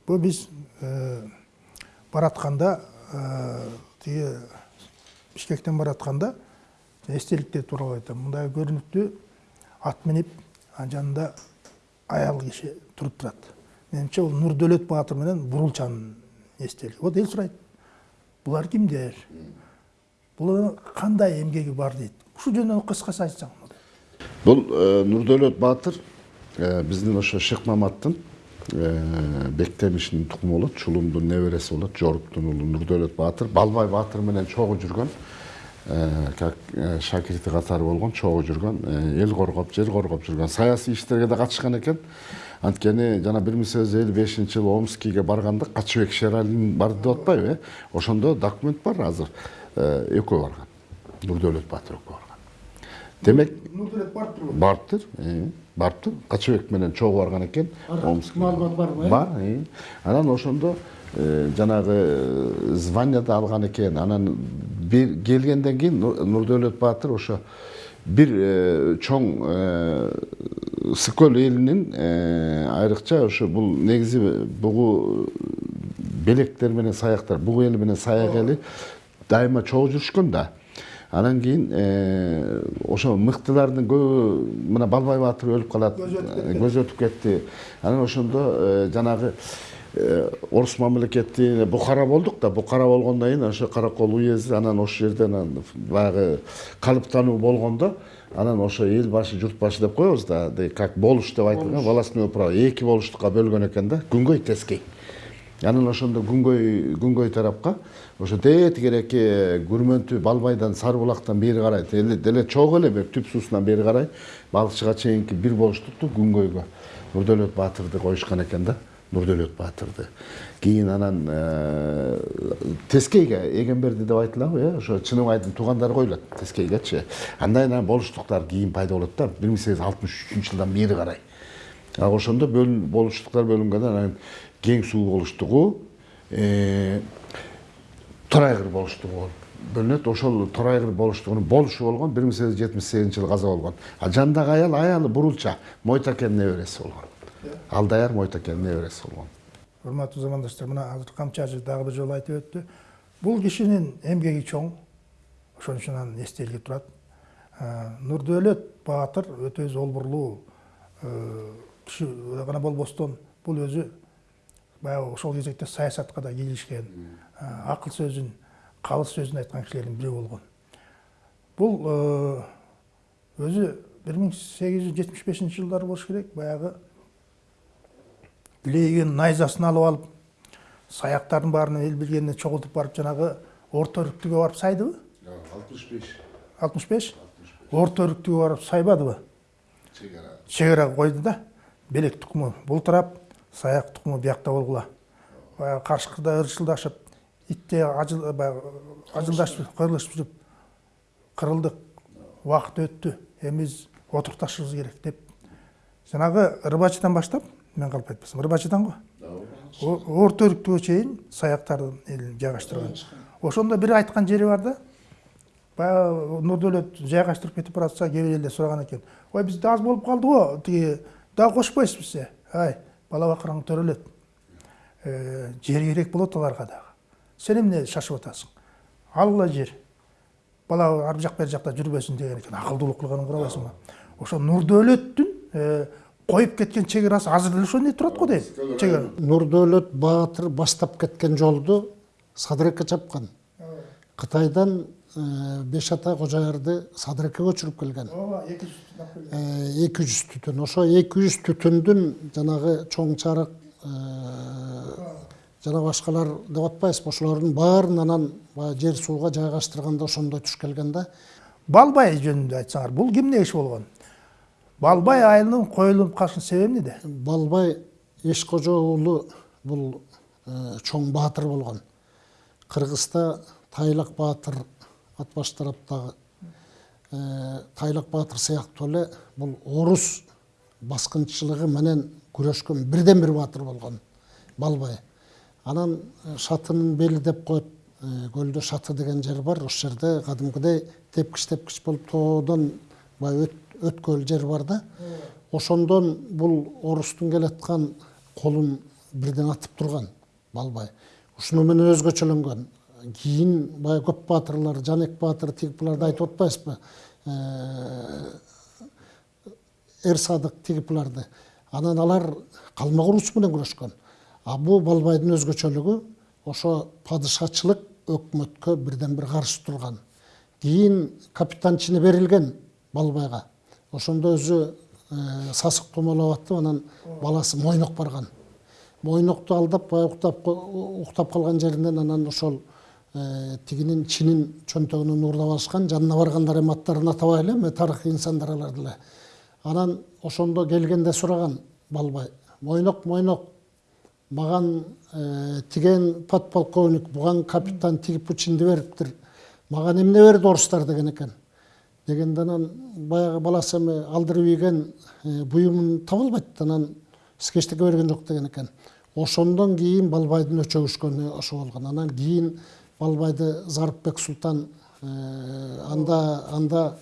бул биз баратканда тиги бишкектен баратканда эстеликтер тууралуу айтам мындай көрүнүктүү ат минип анын жанында аял киши туруп турат менимче бул нурдөөлөт баатыр менен бурулчанын эстелиги вот эл сурайт булар кимдер булардын кандай эмгеги бар дейт ушул жөнүндө кыскасы айтсаң бул нурдөөлөт баатыр биздин ошо шык маматтын бектемишинин тукуму болот чулумдун небереси болот жоруктун уулу нурдөөлөт баатыр балбай баатыр менен чогуу жүргөн как шакирти катары болгон чогуу жүргөн эл коргоп жер коргоп жүргөн саясий иштерге да катышкан экен анткени жана бир миң сегиз жүз элүү бешинчи жылы омскийге барганда качыбек шералин барды деп атпайбы э ошондо документ бар азыр экөө барган нурдөөлөт баатыр экөө барган демек нурдөөлөт барыптыр барыптыр барыптыр качыбек менен чогуу барган экен маалымат барбы бар анан ошондо жанагы званияды алган экен анан келгенден кийин нурдөөлөт баатыр ошо бир чоң сыкөл элинин айрыкча ошо бул негизи бугу белектер менен саяктар бугу эли менен саяк эли дайыма чогуу жүрүшкөн да анан кийин ошо мыктылардын көбү мына балбай баатыр өлүп калат көзү өтүп кетти. анан ошондо жанагы орус мамлекети бухара болдук да. Бухара болгондон кийин ошо каракол уезди анан ошол жерде анан баягы калыптануу болгондо анан ошо эл башы журт башы деп коебуз да. Как болуш деп айтылган волостной управа эки болуштукка бөлгөн экен да. Күнгөй тескей. Анан ошондо күнгөй күнгөй тарапка ошо тигерээки күрмөнтү балбайдан сары булактан бери карай деле чогуу эле түп суусунан бери карай балыкчыга чейинки бир болуштукту күнгөйгө нурдөөлөт баатырды коюшкан экен да нурдөөлөт баатырды кийин анан тескейге эгемберди деп айтылабы э ошо чыныбайдын туугандары коюлат тескейгечи андан кийин анан болуштуктар кийин пайда болот да бир миң сегиз жүз алтымыш үчүнчү жылдан бери карай а ошондо болуштуктар бөлүнгөндөн анан кең суу болуштугу торайгыр болуштугу бөлүнөт ошол торайгыр болуштугунун болушу болгон бир миң сегиз жүз жетимиш сегизинчи жылы каза болгон а жанындагы аял аялы бурулча мойтакенин небереси болгон алдаяр мойтакенин небереси болгон урматтуу замандаштар мына азыр камчы ажы дагы бир жолу айтып өттү. Бул кишинин эмгеги чоң. Ошон үчүн анын эстелиги турат. Нурдөөлөт баатыр өтө золбурлуу киши гана болбостон. Бул өзү баягы ошол кезекте саясатка да кийлишкен сөзүн айткан кишилердин бири болгон бул өзү бир миң сегиз жүз жетимиш бешинчи жылдары болуш керек баягы илейген найзасын алып алып саяктардын баарын эл билгенине чогултуп барып жанагы орто өрүктүгө барып сайдыбы алтымыш беш алтымыш беш орто өрүктүгө барып сайбадыбы чек ара чек койду да белек тукуму бул тарап саяк тукуму биякта болгула баягы каршыкыда ырчылдашып итте ажыл ажылдашып кыйрлашып жүрүп кырылдык убакыт өттү эми биз отурукташыбыз керек деп. Жанагы рыбачыдан баштап мен калп айтпасам рыбачыдан го орто өрүктүгө чейин саяктардын элин жайгаштырган ошондо бир айткан жери бар да баягы нурдөөлөт жайгаштырып кетип баратса кээ бир элдер сураган экен ой бизде аз болуп калды го тиги дагы кошпойсузбу сиз ай бала бакырың төрөлөт жер керек болот аларга дагы сен эмне шашып атасың алгыла жер. Бала ар жак бери жакта жүрбөсүн деген экен акылдуулук кылганын карабайсыңбы ошо нурдөөлөттүн коюп кеткен чек арасы азыр деле ошондой турат го дейм чек ара нурдөөлөт баатыр баштап кеткен жолду садыреке чапкан кытайдан беш ата кожоярды садырекке көчүрүп келген. Ооба эки жүз эки жүз түтүн ошо эки жүз түтүндүн жанагы чоң чарык жана башкалар деп атпайбызбы ошолордун баарын анан баягы жер сууга жайгаштырганда ошондой туш келген да балбай жөнүндө айтсаңар бул кимдин иши болгон? Балбай айылынын коюлуп калышын себеби эмнеде? Балбай эшкожо уулу бул чоң баатыр болгон. Кыргызда тайлак баатыр ат баш тараптагы тайлак баатыр сыяктуу эле бул орус баскынчылыгы менен күрөшкөн бирден бир баатыр болгон балбай. Анан шатынын бели деп коет көлдө шаты деген жер бар ошол жерде кадимкидей тепкич тепкич болуп тоодон баягы өткөл жер бар да. Ошондон бул орустун келаткан колун бирден атып турган балбай. Ушуну менен өзгөчөлөнгөн кийин баягы көп баатырлар жанек баатыр тигип буларды айтып атпайбызбы эр садык тигип буларды. Анан алар калмак урус менен күрөшкөн. А бул балбайдын өзгөчөлүгү ошо падышачылык өкмөткө бирден бир каршы турган. Кийин капитан чини берилген балбайга. Ошондо өзү сасык томолоп атып анан баласы мойнок барган. Мойнокту алдап баягы уктап уктап калган жеринен анан ошол тигинин чинин чөнтөгүнөн уурдап алышкан жанына баргандар эми аттарын атабай элем эми тарыхый инсандар алар деле. Анан ошондо келгенде сураган балбай мойнок мойнок маган тиген подполковник буган капитан тигип чинди бериптир. Мага эмне берди орустар деген экен? Дегенде анан баягы баласы эми алдырып ийген буюмун таба албайт анан сизге эчтеке берген жок деген экен. Ошондон кийин балбайдын өчөгүшкөнү ошо болгон. Анан кийин балбайды зарыпбек султан анда анда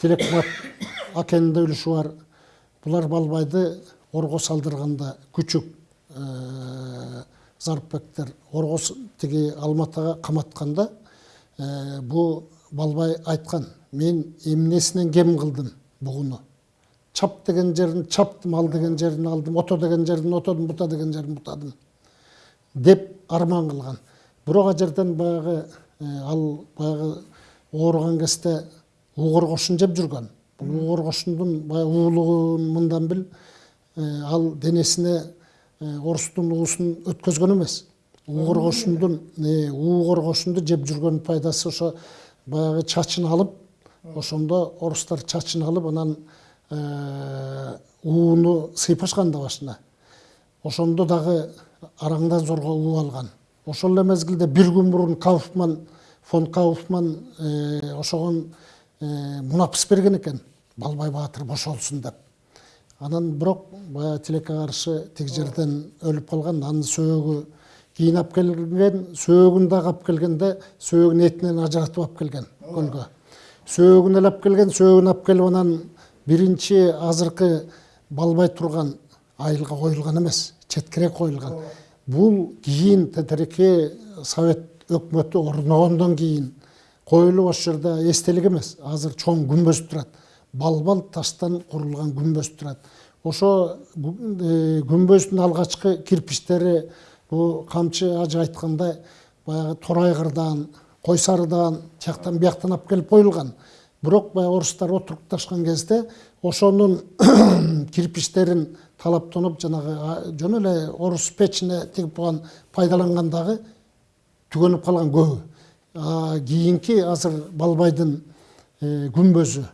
телекмат акенинде үлүшү бар. Булар балбайды орго салдырганда күчүк. Зарыпбектер орго тиги алматыга каматканда бул балбай айткан мен эмнесинен кем кылдым бугуну чап деген жерин чаптым ал деген жерин алдым ото деген жерин отодум бута деген жерин бутадым деп арман кылган бирок ал жерден баягы ал баягы ооруган кезде кошун жеп жүргөн бул уугор кошундун баягы уулугун мындан бил ал денесине орустун уусун өткөзгөн эмес уугор кошундун уугор кошунду жеп жүргөн пайдасы ошо баягы чачын алып ошондо орустар чачын алып анан ууну сыйпашкан да башына. Ошондо дагы араңдан зорго уу алган. Ошол эле мезгилде бир күн мурун кауфман фон кауфман ошогон мунапыс берген экен. Балбай баатыр бошолсун деп. Анан бирок баягы тилекке каршы тиги жерден өлүп калган анын сөөгү кийин алып келген сөөгүн дагы алып келгенде сөөгүн этинен ажыратып алып келген көлгө сөөгүн эле алып келген сөөгүн алып келип анан биринчи азыркы балбай турган айылга коюлган эмес четкерээк коюлган. Бул кийин тетиреки совет өкмөтү орногондон кийин коюлуп ошол жерде эстелик эмес. Азыр чоң күмбөз турат. Балбал таштан курулган күмбөз турат ошо күмбөздүн алгачкы кирпичтери бул камчы ажы айткандай баягы торайгырдан кой сарыдан тияктан бияктан алып келип коюлган бирок баягы орустар отурукташкан кезде ошонун кирпичтерин талаптанып жанагы жөн эле орус печине тигип койгон пайдаланган дагы түгөнүп калган көбү кийинки азыр балбайдын күмбөзү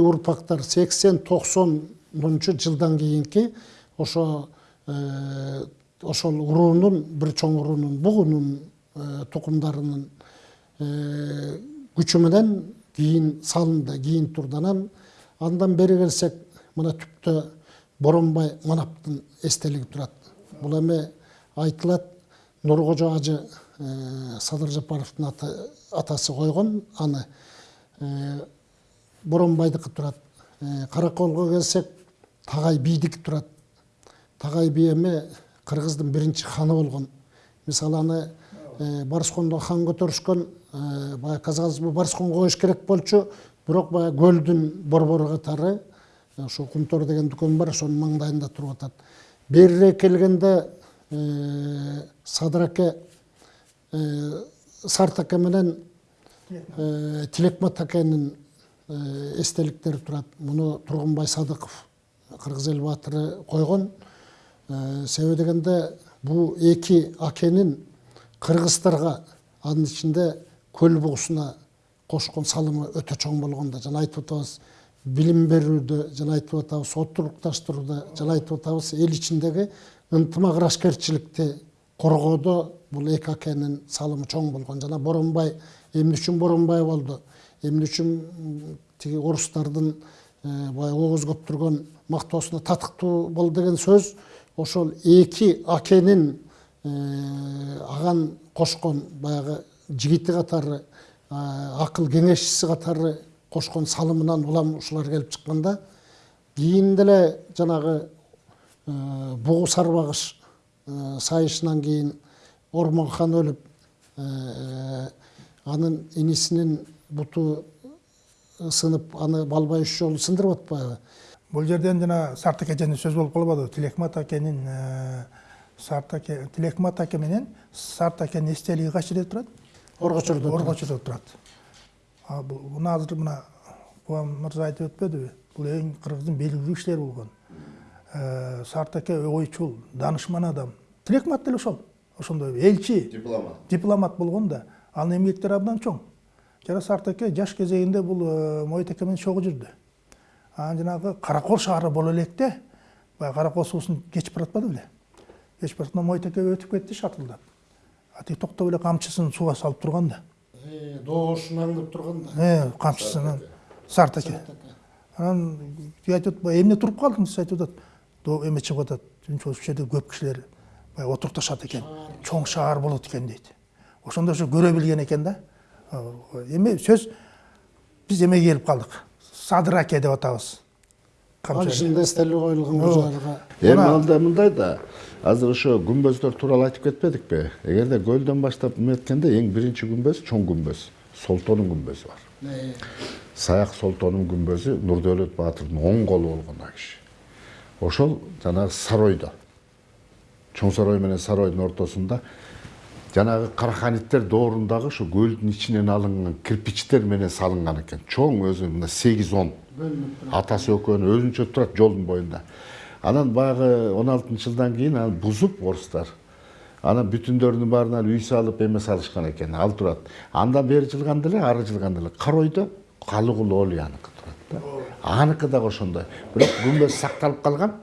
урпактар сексен токсонунчу жылдан кийинки ошо ошол уруунун бир чоң уруунун бугунун тукумдарынын күчү менен кийин салынды кийин турду анан андан бери келсек мына түптө боронбай манаптын эстелиги турат бул эми айтылат нуркожо ажы садыр жапаровдун атасы койгон аны боронбайдыкы турат караколго келсек тагай бийдики турат тагай би эми кыргыздын биринчи ханы болгон мисалы аны барскондо хан көтөрүшкөн баягы казакыбыз барсконго коюш керек болчу бирок баягы көлдүн борбору катары ошо кумтор деген дүкөн бар ошонун маңдайында туруп атат берирээк келгенде садыр аке сарт аке менен тилекмат акенин эстеликтери турат муну тургунбай садыков кыргыз эл баатыры койгон себеби дегенде бул эки акенин кыргыздарга анын ичинде көл бугусуна кошкон салымы өтө чоң болгон да жана айтып атабыз билим берүүдө жана айтып атабыз отурукташтырууда жана айтып атабыз эл ичиндеги ынтымак ырашкерчиликти коргоодо бул эки акенин салымы чоң болгон жана боронбай эмне үчүн боронбай болду эмне үчүн тиги орустардын баягы ооз көптүргөн мактоосуна татыктуу болду деген сөз ошол эки акенин аган кошкон баягы жигити катары акыл кеңешчиси катары кошкон салымынан улам ушулар келип чыкканда кийин деле жанагы бугу сарбагыш сайышынан кийин ормон хан өлүп анын инисинин буту сынып аны балбай үч жолу сындырып атпайбы бул жерден жана сарт аке жөнүндө сөз болуп калбадыбы тилекмат акенин сарт аке тилекмат аке менен сарт акенин эстелиги кайсы жерде турат орго чордо орго чордо турат муну азыр мына кубан мырза айтып өтпөдүбү бул эң кыргыздын белгилүү кишилери болгон сарт аке ойчул даанышман адам. Тилекмат деле ошол ошондой элчи. Дипломат. Дипломат болгон да анын эмгектери абдан чоң. Жана сарт аке жаш кезегинде бул моют аке менен чогуу жүрдү. Анан жанагы каракол шаары боло электе баягы каракол суусун кечип баратпады беле. Кечип баратканда моют аке өтүп кетти шатылдап а тиги токтоп эле камчысын сууга салып турган да. Доошун аңдып турган да. Камчысын сарт аке анан тиги айтып атпайбы эмне туруп калдыңыз айтып атат эме чыгып атат. Ушул жерде көп кишилер баягы отурукташат экен. Чоң шаар болот экен дейт. Ошондо ошо көрө билген экен да. Эми сөз биз эмеге келип калдык садыр аке деп атабыз ал ичинде эстелик коюлган кожойлуга эми анда мындай да азыр ошо күмбөздөр тууралуу айтып кетпедикпи эгерде көлдөн баштап эметкенде эң биринчи күмбөз чоң күмбөз солтонун күмбөзү бар. Саяк солтонун күмбөзү нурдөөлөт баатырдын оң колу болгон киши ошол жанагы саройдо чоң сарой менен саройдун ортосунда жанагы караханиттер доорундагы ушу көлдүн ичинен алынган кирпичтер менен салынган экен. Чоң өзү мына сегиз он. Атасы экөөнү өзүнчө турат жолдун боюнда анан баягы он алтынчы жылдан кийин аны бузуп орустар. Анан бүтүндөрүнүн баарына үй салып эме салышкан экен. Ал турат. Андан бери жылганда эле ары жылганда эле каройдо калыгул олияныкы турат да. Аныкы дагы ошондой. Бирок күмбөз сакталып калган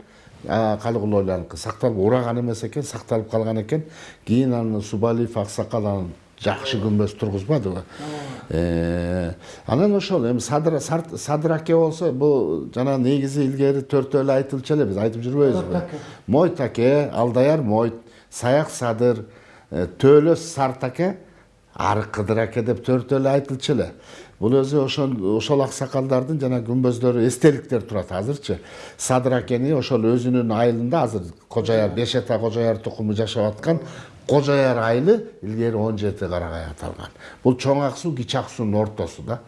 калыгул олияныкы сакталып ураган эмес экен сакталып калган экен кийин аны субалиев аксакал анан жакшы күмбөз тургузбадыбы анан ошол эми садыр аке болсо бул жана негизи илгери төртөө эле айтылчу эле биз айтып жүрбөйбүзбү мойт аке. Алдаяр мойт саяк садыр төөлөс сартаке ары кыдыр аке деп төртөөлө айтылчу эле. Бул өзү ошол ошол аксакалдардын жана күмбөздөрү эстеликтер турат азырчы. Садыр акени ошол өзүнүн айылында азыр кожояр беш ата кожояр тукуму жашап аткан кожояр айылы илгери он жети карагай аталган. Бул чоң ак суу кичи ак суунун ортосу да.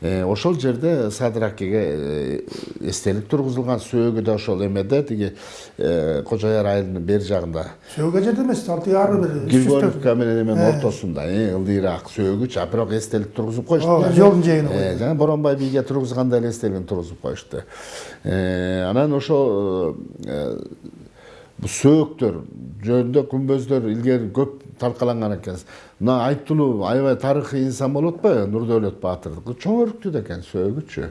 Ошол жерде садыр акеге э, эстелик тургузулган сөөгү да ошол эмеде. Тиги э, кожояр айылынын бери жагында. Сөөгө жерде эмес ал тиги ары бир григорьевка менен эменин ортосунда ылдыйраак сөөгүчү а бирок эстелик тургузуп коюшту. Ооба, жолдун жээгине коюп. жана боронбай бийге тургузгандай эле эстелигин тургузуп коюшту. Анан ошо бул сөөктөр жөнүндө күмбөздөр илгери көп талкаланган экен мына айтылуу аябай тарыхый инсан болуп атпайбы нурдөөлөт баатырдыкы чоң өрүктүү да экен сөөгүчү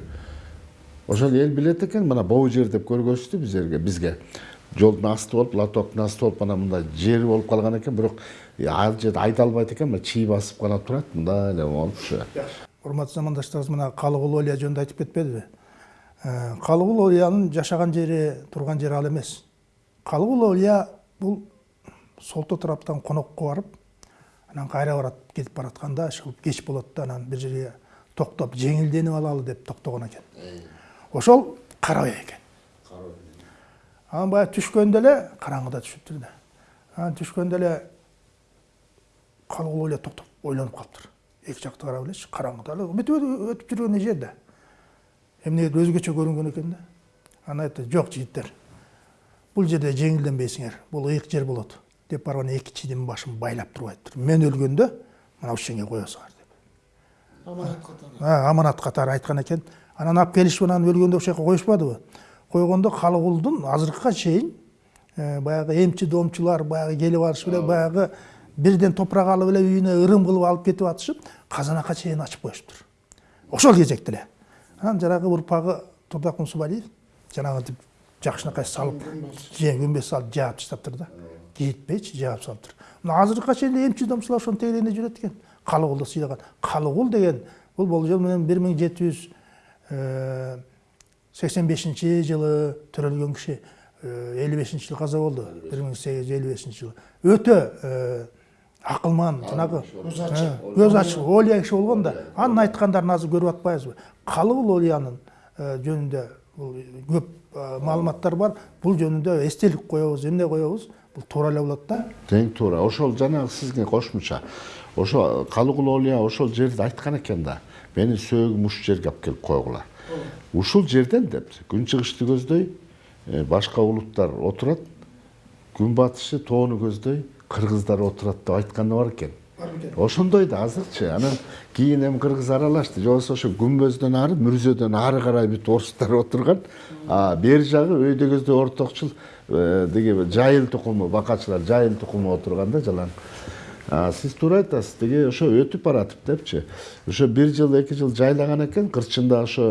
ошол эл билет экен мына боо жер деп көргөзүштү бизерге бизге жолдун асты болуп лотоктун асты болуп анан мындай жери болуп калган экен бирок ал жерде айдалбайт экен мына чий басып гана турат мындай эле болупчу урматтуу замандаштарыбыз мына калыгул олия жөнүндө айтып кетпедиби калыгул олиянын жашаган жери турган жери ал эмес калыгул олия бул солто тараптан конокко барып анан кайра барат кетип баратканда ышкылып кеч болот да анан бир жерге токтоп жеңилденип алалы деп токтогон экен ошол карабай экен анан баягы түшкөндө эле караңгыда түшүптүр да. Анан түшкөндө эле калыгул эле токтоп ойлонуп калыптыр. Эки жакты карап элечи караңгыда эле бүтүп өтүп жүргөн эже да. Эмнегедир өзгөчө көрүнгөн экен да. Анан айтты жок жигиттер бул жерде жеңилденбейсиңер бул ыйык жер болот деп барып анан эки чидин башын байлап туруп айтыптыр мен өлгөндө мына ушул жерге коесуңар деп. Аманат катары А, аманат катары айткан экен анан алып келишип анан өлгөндө ошол жака коюшпадыбы койгондо калыгулдун азыркыга чейин э, баягы эмчи домчулар баягы келип алышып эле баягы бирден топурак алып эле үйүнө ырым кылып алып кетип атышып казанакка чейин ачып коюшуптур ошол кезекте эле анан жанагы урпагы турдак кумсубалиев жанагынтип жакшынакай салып же күмбөз салып жаап таштаптыр да жетпейчи жаап салыптыр мына азыркыга чейин эле эмчи домчулар ошонун тегерегинде жүрөт экен калыгулду сыйлаган калыгул деген бул болжол менен бир миң жети жүз сексен бешинчи жылы төрөлгөн киши элүү бешинчи жылы каза болду бир миң сегиз жүз элүү бешинчи жылы өтө акылман жанагы көз ачык олия киши болгон да анын айткандарын азыр көрүп атпайбызбы калыгул олиянын жөнүндө бул көп маалыматтар бар. Бул жөнүндө эстелик коебуз эмне коебуз бул туура эле болот да. Тең туура ошол жанагы сизге кошумча. Ошо калыгул олия ошол жерди айткан экен да. Менин сөөгүм ушул жерге алып келип койгула. Ушул жерден деп күн чыгышты көздөй э, башка улуттар отурат. Күн батышы тоону көздөй кыргыздар отурат деп айтканы бар экен. Ошондой да азырчы анан кийин эми кыргыз аралашты. Же болбосо ошо күмбөздөн ары мүрзөдөн ары карай бүт орустар отурган. А бери жагы өйдө көздөй ортокчул тиги жайыл тукуму бакачылар жайыл тукуму отурган да жалаң А, сиз туура айтасыз тиги ошо өтүп баратып депчи ошо бир жыл эки жыл жайлаган экен кырчында ошо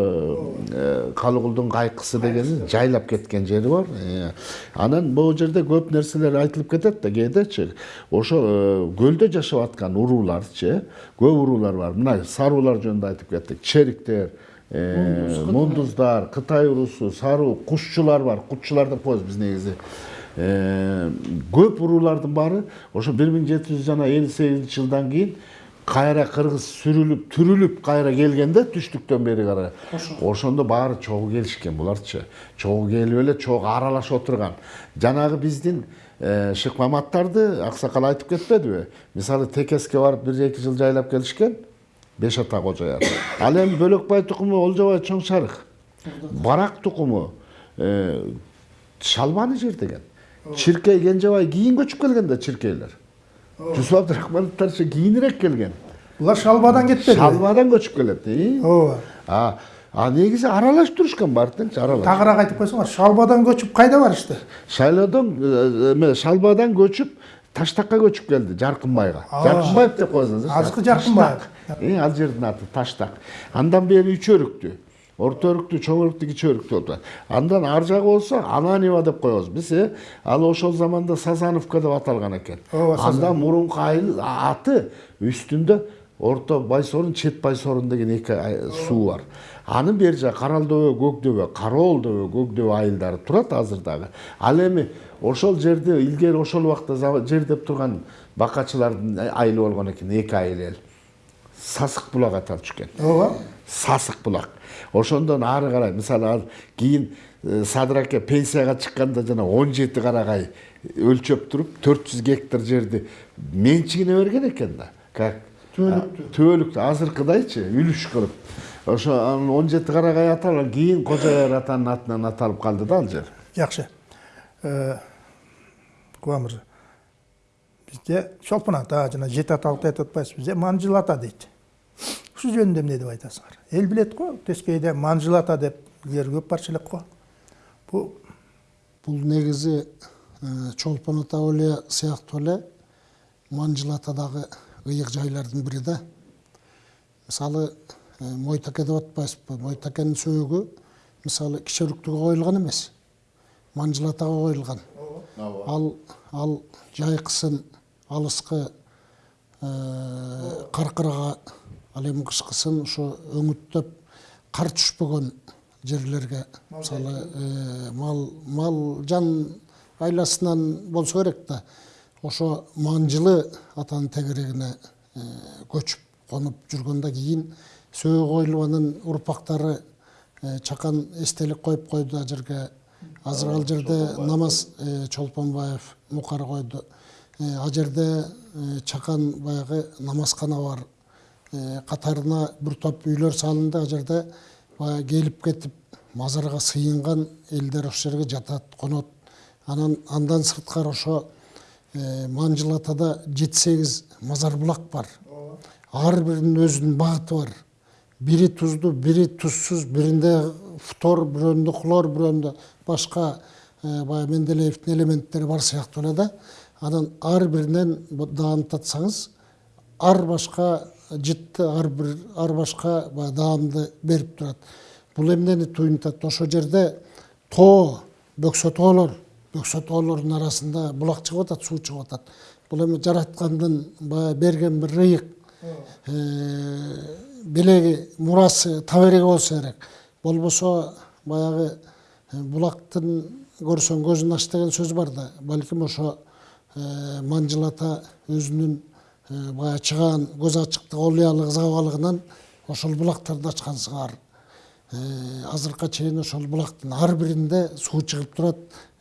э, калыгулдун кайкысы дегени жайлап кеткен жери бар. Э, анан могу жерде көп нерселер айтылып кетет да кээдечи ошо э, көлдө жашап аткан урууларчы көп уруулар бар. Мына саруулар жөнүндө айтып кеттик. Чериктер э, мундуздар кытай уруусу саруу кушчулар бар. Кутчулар деп коебуз биз негизи. Э, көп уруулардын баары ошо бир миң жети жүз жана элүү сегизинчи жылдан кийин кайра кыргыз сүрүлүп түрүлүп кайра келгенде түштүктөн бери карай ошондо баары чогуу келишкен буларчы чогуу келип эле чогуу аралашып отурган жанагы биздин э, шык маматтарды аксакал айтып кетпедиби мисалы текеске барып бир эки жыл жайлап келишкен беш ата кожояр ал эми бөлөкбай тукуму олжобай чоң шарых барак тукуму шалбаны жер деген чиркей кенжебай кийин көчүп келген да чиркейлер жусуп абдрахмановдорчу кийинирээк келген булар шалбадан кетпеди шалбадан көчүп келет ооба а а негизи аралашып турушкан баары теңчи аралаш тагыраак айтып койсоңор шалбадан көчүп кайда барышты шайлоодон эме шалбадан көчүп таштакка көчүп келди жаркынбайга жаркынбаев деп коесуңуз азыркы Жаркынбаев. ал жердин аты таштак андан бери үч өрүктүү орто өрүктүү чоң өрүктүү кичи өрүктүү болуп андан ар жагы болсо ананева деп коебуз биз э ал ошол заманда сазановка деп аталган экен андан мурунку аты үстүндө орто байсорун чет байсорун деген эки суу бар анын бери жагы карал дөбө көк дөбө кароол дөбө көк дөбө айылдары турат азыр дагы ал эми ошол жерди илгери ошол убакта жер деп турган бакачылардын айылы болгон экен эки айыл эл сасык булак аталып чыккен ооба? Сасык булак ошондон ары карай мисалы ал кийин э, садыр аке пенсияга чыкканда жана он жети карагай өлчөп туруп төрт жүз гектар жерди менчигине берген экен да. Как Түбөлүктү. түбөлүктү азыркыдайчы үлүш кылып. Ошо анын он жети карагай аталып кийин кожоер атанын атынан аталып калды да ал жер. Жакшы кубан мырза бизде чолпон ата жана жети аталыкты айтып атпайсызбы бизде манжыл ата дейт. Ушул жөнүндө эмне деп айтасыңар? Эл билет го ата деп илгери көп барчу элек го. Бул бул негизи э, чолпон ата өле сыяктуу эле манжыл ата дагы ыйык жайлардын бири да. Мисалы э, мойтаке деп атпайсызбы мойтакенин сөөгү мисалы кичөрүктүгө коюлган эмес. Манжыл атага коюлган ал ал жайкысын алыскы каркырага ал эми кышкысын ошо өңүттөп кар түшпөгөн жерлерге мисалы э, мал мал жан айласынан болсо керек да ошо манжылы атанын тегерегине э, көчүп конуп жүргөндөн кийин сөөгү коюлуп анын урпактары э, чакан эстелик коюп койду ал жерге азыр ал жерде намаз чолпонбаев мукар койду. Ал жерде чакан баягы намазкана бар Катарына бир топ үйлөр салынды. Ал жерде баягы келип кетип мазарга сыйынган элдер ошол жерге жатат конот анан андан сырткары ошо манжыл атада жети сегиз мазар булак бар ар биринин өзүнүн багыты бар. Бири туздуу бири тузсуз биринде фтор бирөөндө хлор бирөөндө башка баягы менделеевдин элементтери бар сыяктуу эле да анан ар биринен даамдатсаңыз ар башка жытты ар бир ар башка баягы даамды берип турат. Бул эмнени туюнтат ошол жерде тоо бөксө тоолор бөксө тоолордун арасында булак чыгып атат суу чыгып атат. Бул эми жараткандын баягы берген бир ыйык белеги мурасы табереги болсо керек. Болбосо баягы булактын көрсөң көзүн ач деген сөз бар да балким ошо манжыл ата өзүнүн баягы чыгаан көз ачыктык олуялык забалыгынан ошол булактарды ачкан сыңар азыркыга чейин ошол булактын ар биринде суу чыгып турат.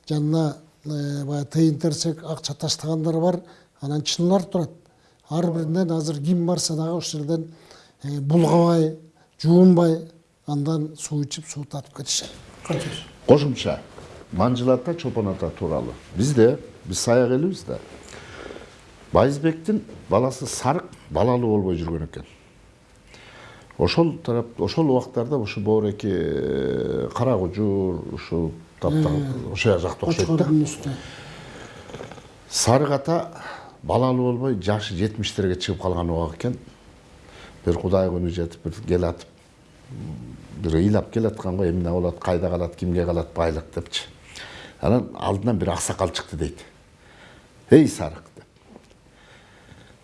Жанына баягы тыйын терсек акча таштагандар бар анан чыныйлар турат. Ар биринен азыр ким барса дагы ошол жерден булгабай жуунбай андан суу ичип суу татып кетишет. Кошумча манжыл ата чолпон ата тууралуу бизде биз саяк элибиз да. Байызбектин баласы сарык балалуу болбой жүргөн экен ошол тарап ошол убактарда ушу боореки кара кужур тапта ошол жакта окшойт да сарык ата балалуу болбой жашы жетимиштерге чыгып калган убак экен бир кудай күнү жетип бир келатып бир ыйлап келаткан го эмне болот кайда калат кимге калат байлык депчи анан алдынан бир аксакал чыкты дейт эй сарык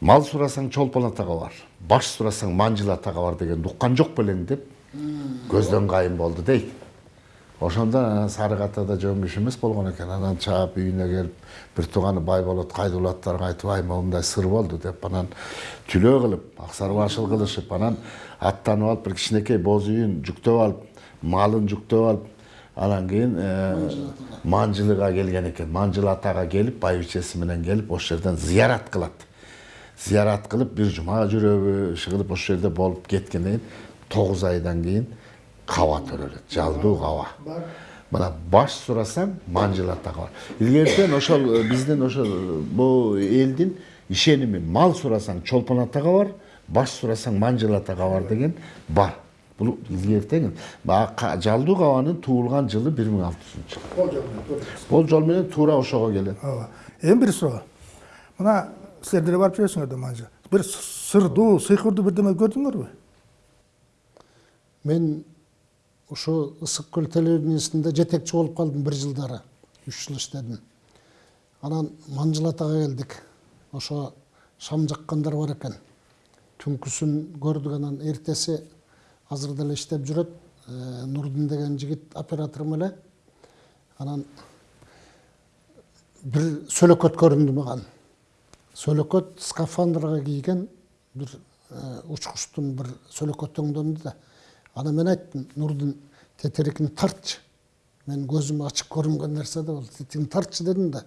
мал сурасаң чолпон атага бар баш сурасаң манжыл атага бар дегенди уккан жок белең деп көздөн кайын болду дейт ошондон анан сарык ата да жөн киши эмес болгон экен. Анан чаап үйүнө келип бир тууганы бай болот кайда улаттарыңа айтып ай моундай сыр болду деп анан түлөө кылып аксар башыл кылышып анан аттанып алып бир кичинекей боз үйүн жүктөп алып малын жүктөп алып анан кийин манжылыга келген экен. Манжыл атага келип байбичеси менен келип ошол жерден зыярат кылат. Зыярат кылып бир жума жүрөбү иши кылып ошол жерде болуп кеткенден кийин тогуз айдан кийин каба төрөлөт жалдуу каба мына баш сурасаң манжыл атага бар илгертен ошол биздин ошол бул элдин ишеними мал сурасаң чолпон атага бар баш сурасаң манжыл атага бар деген бар бул илгертен жалдуу кабанын туулган жылы бир миң алты жүзүнчү жыл бул менен туура ошого келет ооба эми бир суроо мына деле барып жүрөсүңөр да манжы бир сырдуу сыйкырдуу бирдеме көрдүңөрбү мен ошо ысык көл телевидениесинде жетекчи болуп калдым бир жылдары. Үч жыл иштедим анан манжыл атага келдик ошо шам жаккандар бар экен түнкүсүн көрдүк анан эртеси азыр деле иштеп жүрөт э, нурдин деген жигит операторум эле. Анан бир сөлөкөт көрүндү мага сөлөкөт скафандрга кийген бир учкучтун бир сөлөкөт өңдөндү да. Ана мен айттым нурдин тетерикин тартчы мен көзүм ачык көрүнгөн нерсе да бул тетигин тартчы дедим да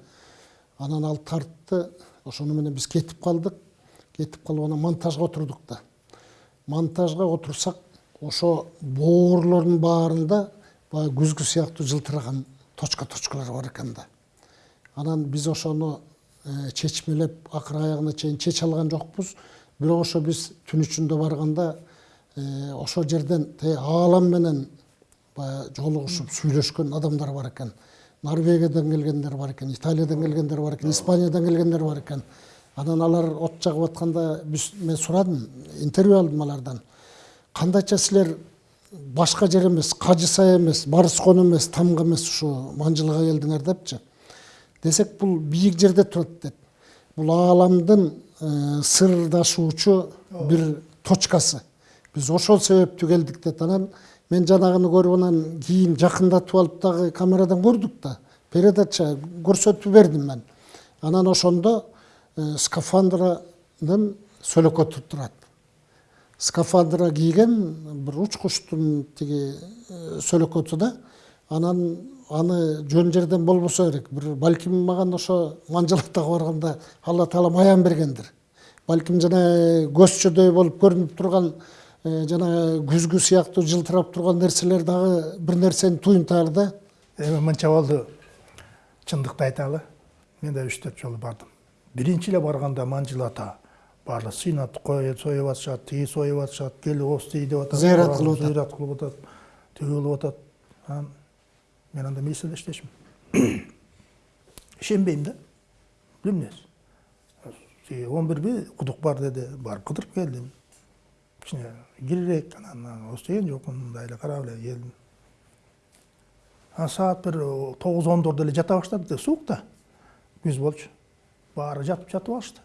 анан ал тартты ошону менен биз кетип калдык кетип калып анан монтажга отурдук да монтажга отурсак ошо боорлордун баарында баягы күзгү сыяктуу жылтыраган точка точкалар бар экен да. Анан биз ошону чечмелеп акыр аягына чейин чече алган жокпуз. Бирок ошо биз түн ичинде барганда ошол жерден аалам менен баягы жолугушуп сүйлөшкөн адамдар бар экен. Норвегиядан келгендер бар экен италиядан келгендер бар экен испаниядан келгендер бар экен. Анан алар от жагып атканда биз мен сурадым интервью алдым алардан. Кандайча силер башка жер эмес кажы сай эмес барыс кон эмес тамга эмес ушу манжылга келдиңер депчи. Десек бул бийик жерде турат дейт бул ааламдын сырдашуучу бир точкасы биз ошол себептүү келдик дейт анан мен жанагыны көрүп анан кийин жакындатып алып дагы камерадан көрдүк да передача көрсөтүп бердим мен анан ошондо скафандранын сөлөкөтү турат скафандра кийген бир учкучтун тиги сөлөкөтү да анан аны жөн жерден болбосо керек. Бир балким мага ошо манжылаттага барганда алла таалам аян бергендир балким жана көзчөдөй болуп көрүнүп турган жана күзгү сыяктуу жылтырап турган нерселер дагы бир нерсени туюнтаар да. Эми мынча болду. Чындыкты айталы мен да үч төрт жолу бардым. Биринчи эле барганда манжыл ата сыйнат союп атышат тиги союп атышат келип ости деп атат зыярат кылып атат. зыярат кылып атат тиги кылып атат. Анан мен анда милицияда иштешмин ишенбейм да билем эмнеси он бирби кудук бар деди барып кыдырып келдим кичине кирирээк анан остеген жокмун мындай эле карап эле келдим анан саат бир тогуз ондордо эле жата баштады суук да күз болчу баары жатып жатып алышты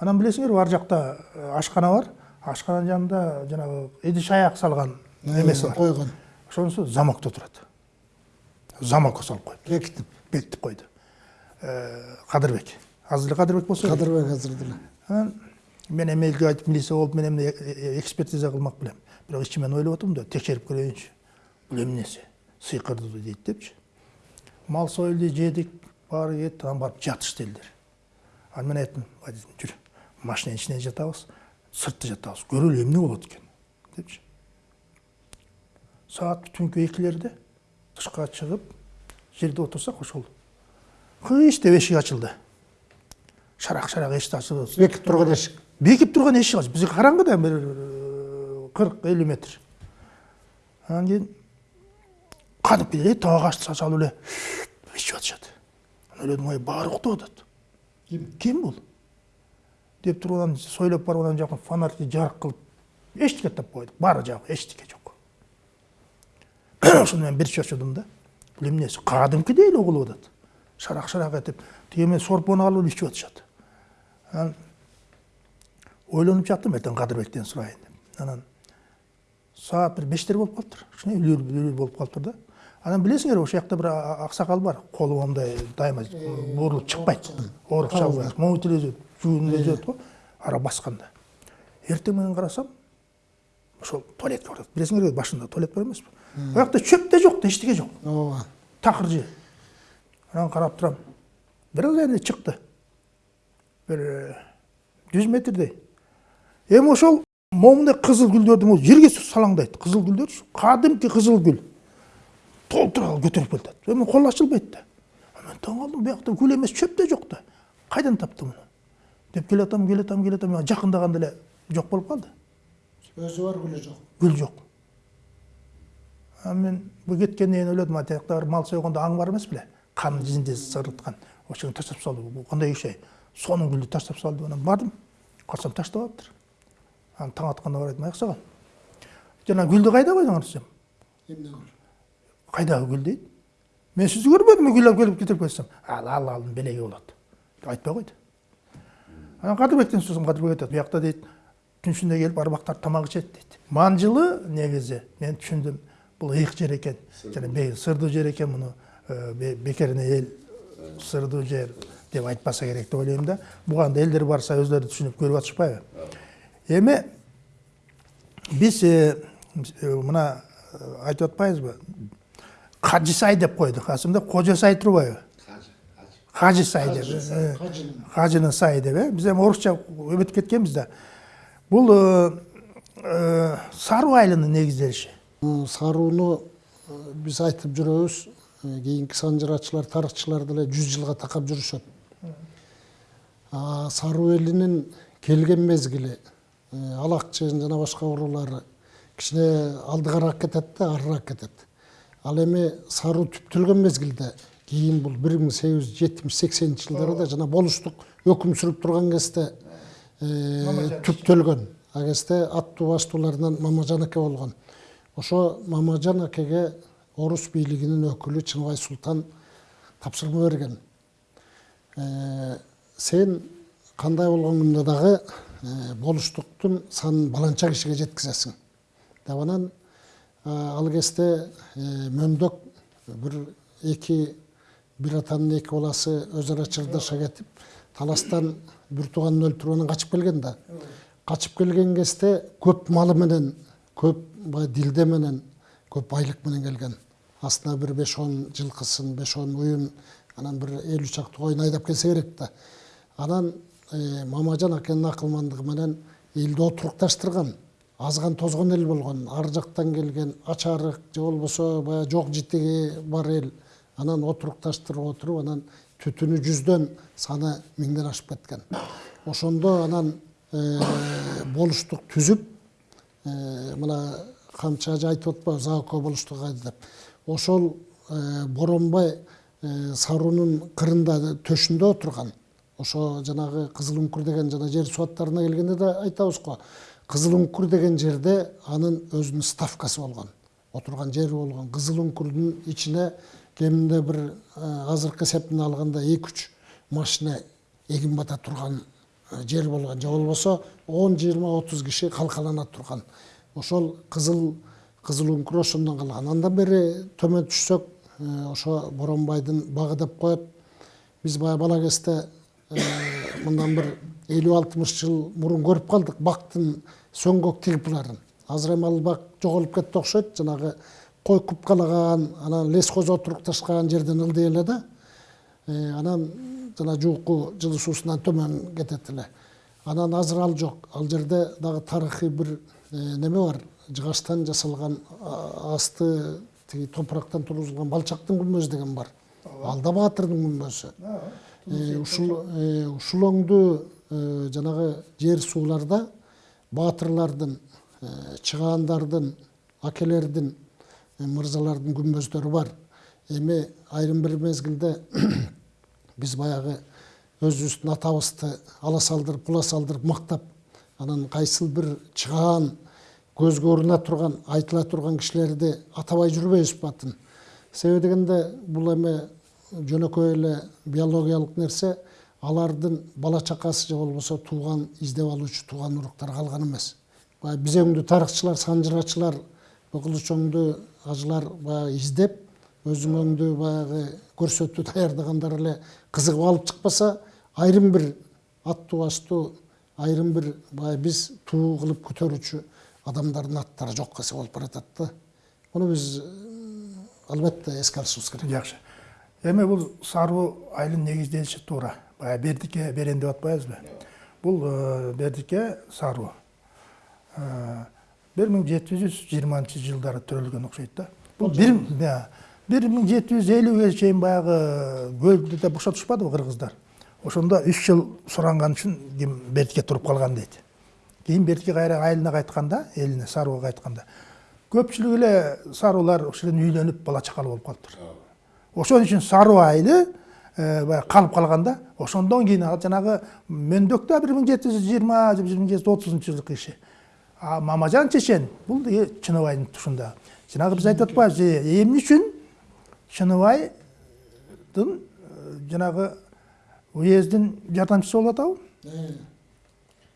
анан билесиңерби ар жакта ашкана бар ашкананын жанында жанагы идиш аяк салган эмеси бар койгон ошонусу замокто турат замокко салып бекитип койду кадырбек азыр эле кадырбек болсо керек кадырбек азыр деле анан мен эми элге айтып милиция болуп мен эмне экспертиза кылмак белем бирок ичимен ойлоп атам да текшерип көрөйүнчү бул эмнеси сыйкырды дейт депчи мал союлду жедик баары кетти анан барып жатышты элдер анан мен айттым водитель жүр машинанын ичине жатабыз сыртта жатабыз көрөлү эмне болот экен депчи саат түнкү экилерде тышка чыгып жерде отурсак ошол деп эшик ачылды шарак шарак эшикти ачып бекип турган эшик бекип турган эшик ачып бизге караңгы да бир кырк элүү метр анан кийин кадимки эле табак ашты салып эле ичип атышат ойлодум ой баары уктап атат ким бул деп туруп анан сойлоп барып анан жакын фонарьды жарык кылып эчтеке таап койдук баары жагы эчтеке жок мен бир чочудум да. Бул эмнеси кадимкидей эле угулуп атат шарак шарак этип тиги мен сорпону алып эле ичип атышат анан ойлонуп жаттым эртең кадырбектен сурайын деп. Анан саат бир бештер болуп калыптыр кичине үлүр үлүр болуп калыптыр да. Анан билесиңерби ошол жакта бир аксакал бар колу мындай дайыма бурулуп чыкпайт ооруп чалбай могут эле өзөт жуун эле өзөт го ара басканда эртең менен карасам ошол туалетке барат билесиңерби башында туалет бар эмеспи ал жакта чөп да жок да эчтеке жок ооба такыр жер анан карап турам бир аз эле чыкты бир жүз метрдей эми ошол момундай кызыл гүлдөрдүн өзү жерге салаңдайт кызыл гүлдөрчү кадимки кызыл гүл толтура көтөрүп келатат эми кол ачылбайт да мен таң калдым биякта гүл эмес чөп да жок да кайдан тапты муну деп келатам келатам келатам жакындаганда эле жок болуп калды өзү бар гүлү жок гүл жок мен бул кеткенден кийин ойлодум атиякта мал сойгондо аң бар эмес беле кан изинде сырылткан ошону таштап салды бул кандай иш ай сонун гүлдү таштап салды. Анан бардым. Карасам таштабаптыр анан таң атканда барып айттым аяксагал жана гүлдү кайда койдуңар десем эмне гүл дейт мен сизди көрбөдүмбү гүл алып келип кетирип кетсем ал ал алдын белеги болот деп айтпай койду анан кадырбектен сурасам кадырбек айтат биякта дейт түн ичинде келип арбактар тамак ичет дейт манжылы негизи мен түшүндүм бул ыйык жер экен жана сырдуу жер экен муну бекерине эл сырдуу жер деп айтпаса керек деп ойлойм да буга да элдер барса өздөрү түшүнүп көрүп атышпайбы эми биз мына айтып атпайбызбы кажы сай деп койдук асында кожо сай турбайбы кажы сай деп кажынын сайы деп э биз эми орусча өтүп кеткенбиз да бул саруу айылынын негизделиши сарууну биз айтып жүрөбүз кийинки санжырачылар тарыхчылар деле жүз жылга такап жүрүшөт саруу элинин келген мезгили алакчын жана башка уруулары кичине алдыгараак кетет да арыраак кетет ал эми саруу түптөлгөн мезгилде кийин бул бир миң сегиз жүз жетимиш сексенинчи жылдарда жана болуштук өкүм сүрүп турган кезде түптөлгөн ал кезде аттуу баштууларынан мамажан аке болгон ошо мамажан акеге орус бийлигинин өкүлү чыныбай султан тапшырма берген. Э, сен кандай болгоңуңда дагы э, болуштуктун санын баланча кишиге жеткизесиң? Деп анан э, ал кезде мөмдөк бир эки бир атанын эки баласы өз ара чырдаша кетип таластан бир тууганын өлтүрүп анан качып келген да. Качып келген кезде көп малы менен көп баягы дилде менен көп байлык менен келген. Астына бир беш он жылкысын беш он уюн анан бир элүү чакты коюн айдап келсе керек да. Анан э, мамажан акенин акылмандыгы менен элди отурукташтырган азган тозгон эл болгон ар жактан келген ач арык же болбосо баягы жок житиги бар эл анан отурукташтырып отуруп анан түтүнү жүздөн саны миңден ашып кеткен. Ошондо анан э, болуштук түзүп э, мына камчы ажы айтып атпайбы заоко болуштук деп. Ошол боронбай саруунун кырында төшүндө отурган ошо жанагы кызыл үңкүр деген жана жер суу аттарына келгенде да айтабыз го кызыл үңкүр деген жерде анын өзүнүн ставкасы болгон отурган жери болгон кызыл үңкүрдүн ичине кеминде бир азыркы эсеп менен алганда эки үч машина эгин бата турган жер болгон же болбосо он жыйырма отуз киши калкалана турган ошол кызыл кызыл үңкүр ошондон калган андан бери төмөн түшсөк ошо боронбайдын багы деп коет. Биз баягы бала кезде мындан бир элүү алтымыш жыл мурун көрүп калдык бактын сөңгөк тигипларын азыр эми ал бак жоголуп кетти окшойт. Жанагы кой купкалаган анан лесхоз отурукташкан жерден ылдый эле да. Анан жана жууку жылуу суусунан төмөн кетет эле. Анан азыр ал жок. Ал жерде дагы тарыхый бир неме бар? Жыгачтан жасалган асты тиги топурактан тургузулган балчактын күмбөзү деген бар. Ал да баатырдын күмбөзү ушул ушул оңду жанагы жер сууларда баатырлардын чыгаандардын акелердин мырзалардын күмбөздөрү бар. Эми айрым бир мезгилде биз баягы өзүбүздүн атабызды ала салдырып кула салдырып мактап анан кайсыл бир чыгаан көзгө уруна турган айтыла турган кишилерди атабай жүрбөйбүзбү атын себеби дегенде бул эми жөнөкөй эле биологиялык нерсе алардын бала чакасы же болбосо тууган издеп алуучу тууган уруктар калган эмес. Баягы биз өңдү тарыхчылар санжырачылар кылычоңду ажылар баягы издеп өзүңөңдү баягы көрсөтүү даярдагандар эле кызыгып алып чыкпаса айрым бир аттуу баштуу айрым бир баягы биз туу кылып көтөрүүчү адамдардын аттары жокко эсе болуп баратат да муну биз албетте эске алышыбыз керек. Жакшы эми бул саруу айылын негизделиши туура. Баягы бердикке берен деп атпайбызбы бул бердикке саруу бир миң жети жүз жыйырманчы жылдары төрөлгөн окшойт да. Бул бир бир миң жети жүз элүүгө чейин баягы көлдү да бошотушпадыбы кыргыздар. Ошондо үч жыл суранган үчүн ким бердикке туруп калган дейт. Кийин бердикке кайра айылына кайтканда элине сарууга кайтканда көпчүлүгү эле саруулар ошол эле үйлөнүп бала чакалуу болуп калыптыр. Ошон үчүн саруу айылы баягы калып калган да ошондон кийин жанагы мөндөк да бир миң жети жүз жыйырма бир миң жети жүз отузунчу жылкы иши. А мамажан чечен бул чыныбайдын тушунда. Жанагы биз айтып атпайбызбы эмне үчүн чыныбайдын жанагы уездин жардамчысы болуп атабы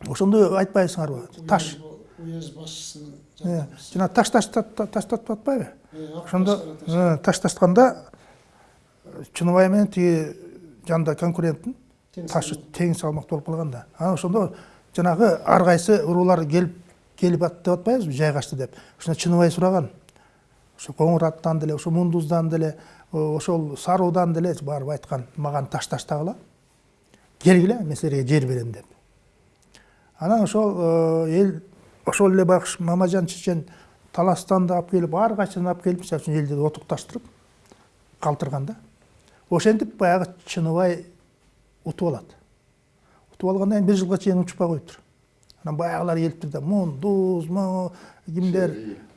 ошондо айтпайсыңарбы таш. уезд башчысынын жана таш таштатып атпайбы? Ошондо ташташканда чыныбай менен тиги жанында конкуренттин ташы тең салмақты болып қалған да анан ошондо жанагы ар кайсы уруулар келип келип атты деп атпайбызбы жайгашты деп. Ошондо чыныбай сураган. Ошо коңур аттан деле ошо мундуздан деле ошол саруудан деле барып айткан маган таш таштагыла келгиле мен силерге жер берем деп анан ошол эл ошол эле байкуш мамажан чечен таластан да алып келип ар кайсыдан алып келип мисалы үчүн элди отукташтырып калтырган да ошентип баягы чыныбай утуп алат утуп алгандан кийин бир жылга чейин учпай коюптур анан баягылар келиптир да мундуз могу кимдер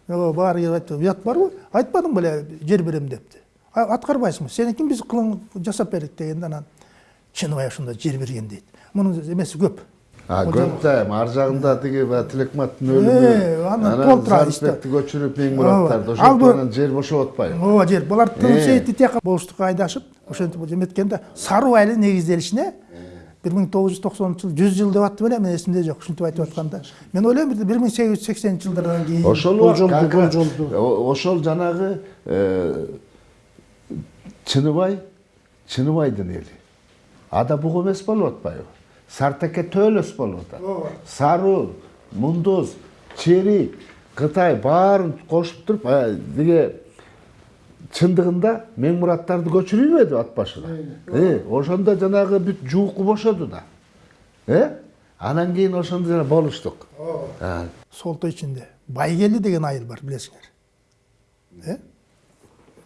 баары келип айтты уят барбы айтпадың беле жер берем депти «А, аткарбайсыңбы сеники биз кылың жасап бердик дегенде анан чыныбай ошондо жер берген дейт мунун эмеси көп. Көп да эми ар жагында тиги баягы тилекматтын Э, өлүмү анан толтурат иште. зарипбекти көчүрүп мең мураттарды Ооба. Ал ошентип бу- анан жер бошоп атпайбы ооба жер. Булар тыным Э. сейитти тияка болуштукка айдашып ошентип эметкенде саруу айылы негизделишине бир миң тогуз жүз токсонунчу жыл жүз жыл деп атты беле мен эсимде жок ушинтип айтып атканда мен ойлойм бир миң сегиз жүз сексенинчи жылдардан кийин ошол о- ошол жанагы э, чыныбай чыныбайдын эли ада буг эмес болуп атпайбы сартеке төөлөс болуп атат саруу мундуз черик кытай баарын кошуп туруп э, тиги чындыгында мең мураттарды көчүрүбөдү ат башына? Э ошондо жанагы бүт жууку бошоду да. Э? Анан кийин ошондо жана болуштук. А, солто ичинде. Байгелди деген айыл бар билесиңер. Э?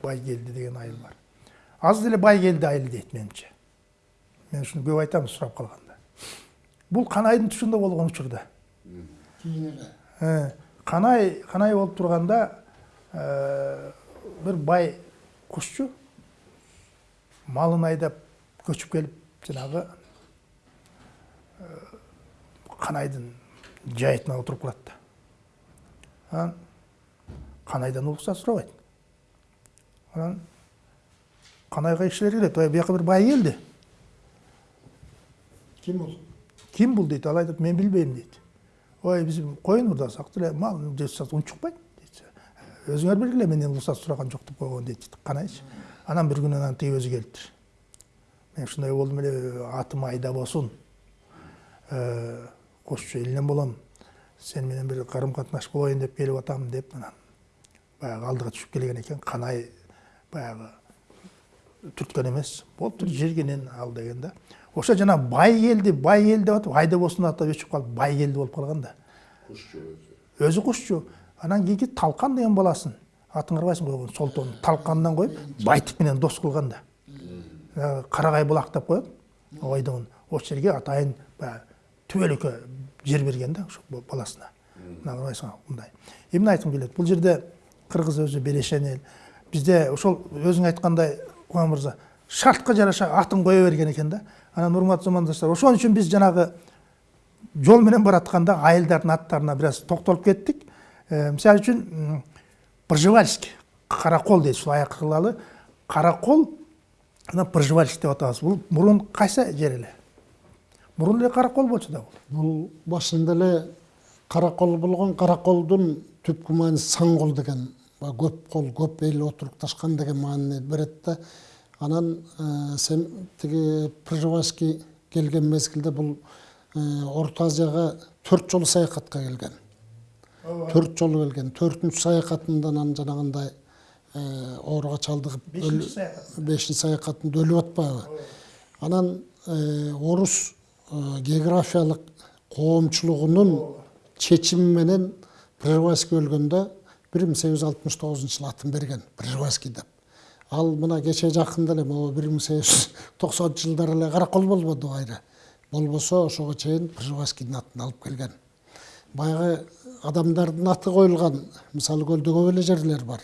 Байгелди деген айыл бар. Азыр деле байгелди айылы дейт менимче. Мен ушуну көп айтам сурап калганда бул канайдын тушунда болгон учурда кийин эле Э, канай канай болуп турганда э, бир бай кушчу малын айдап көчүп келип жанагы э, канайдын жайытына отуруп калат да. Канайдан уруксат сурабайт анан канайга кишилер келет ой бияка бир бай келди ким бул ким бул дейт ал айтат мен билбейм дейт ой коюн урдасак деле мал жесак унчукпайт дейт өзүңөр билгиле менден уруксат сураган жок деп койгон дейт канайчы анан бир күнү анан тиги өзү келиптир мен ушундай болдум эле атым айда болсун кошчу элинен болом сен менен бир карым катнаш болоюн деп келип атам деп анан баягы алдыга түшүп келген экен канай баягы түрткөн эмес болуптур жергенен ал деген да ошо жана бай келди бай келди деп атып айда болсун атап өчүп калып бай келди болуп калган да өзү кушчу. Анан кийинки талкан деген баласын атын карабайсың койгон солтону талкандан коюп байтик менен дос кылган да карагай булак деп коет ойдон ошол жерге атайын баягы түбөлүккө жер берген да ошо баласына. Мына карабайсың мындай. Эмне айткым келет бул жерде кыргыз өзү белешен эл бизде ошол өзүң айткандай кубан мырза шартка жараша атын кое берген экен да. Анан урматтуу замандаштар ошон үчүн биз жанагы жол менен баратканда айылдардын аттарына бир аз токтолуп кеттик. Э, мисалы үчүн пржевальский каракол дейт ушул аяк кылалы каракол анан пржевальский деп атабыз. Бул мурун кайсы жер эле? Мурун эле каракол болчу да бул. Бул башында эле каракол болгон караколдун түпкү мааниси саң кол деген көп кол көп эл отурукташкан деген маанини берет да. Анан э, сен тиги пржевальский келген мезгилде бул э, орто азияга төрт жолу саякатка келген. Төрт жолу келген. Төртүнчү саякатында анан жанагындай э, ооруга чалдыгып Бешинчи саякат. бешинчи саякатында өлүп атпайбы? Анан орус географиялык коомчулугунун чечими менен пржевальский өлгөндө бир миң сегиз жүз алтымыш тогузунчу жылы атын берген пржевальский деп. Ал мына кече жакында эле могу бир миң сегиз жүз токсонунчу жылдары эле каракол болбоду кайра болбосо ошого чейин пржевальскийдин атын алып келген. Баягы адамдардын аты коюлган мисалы көлдө көп эле жерлер бар.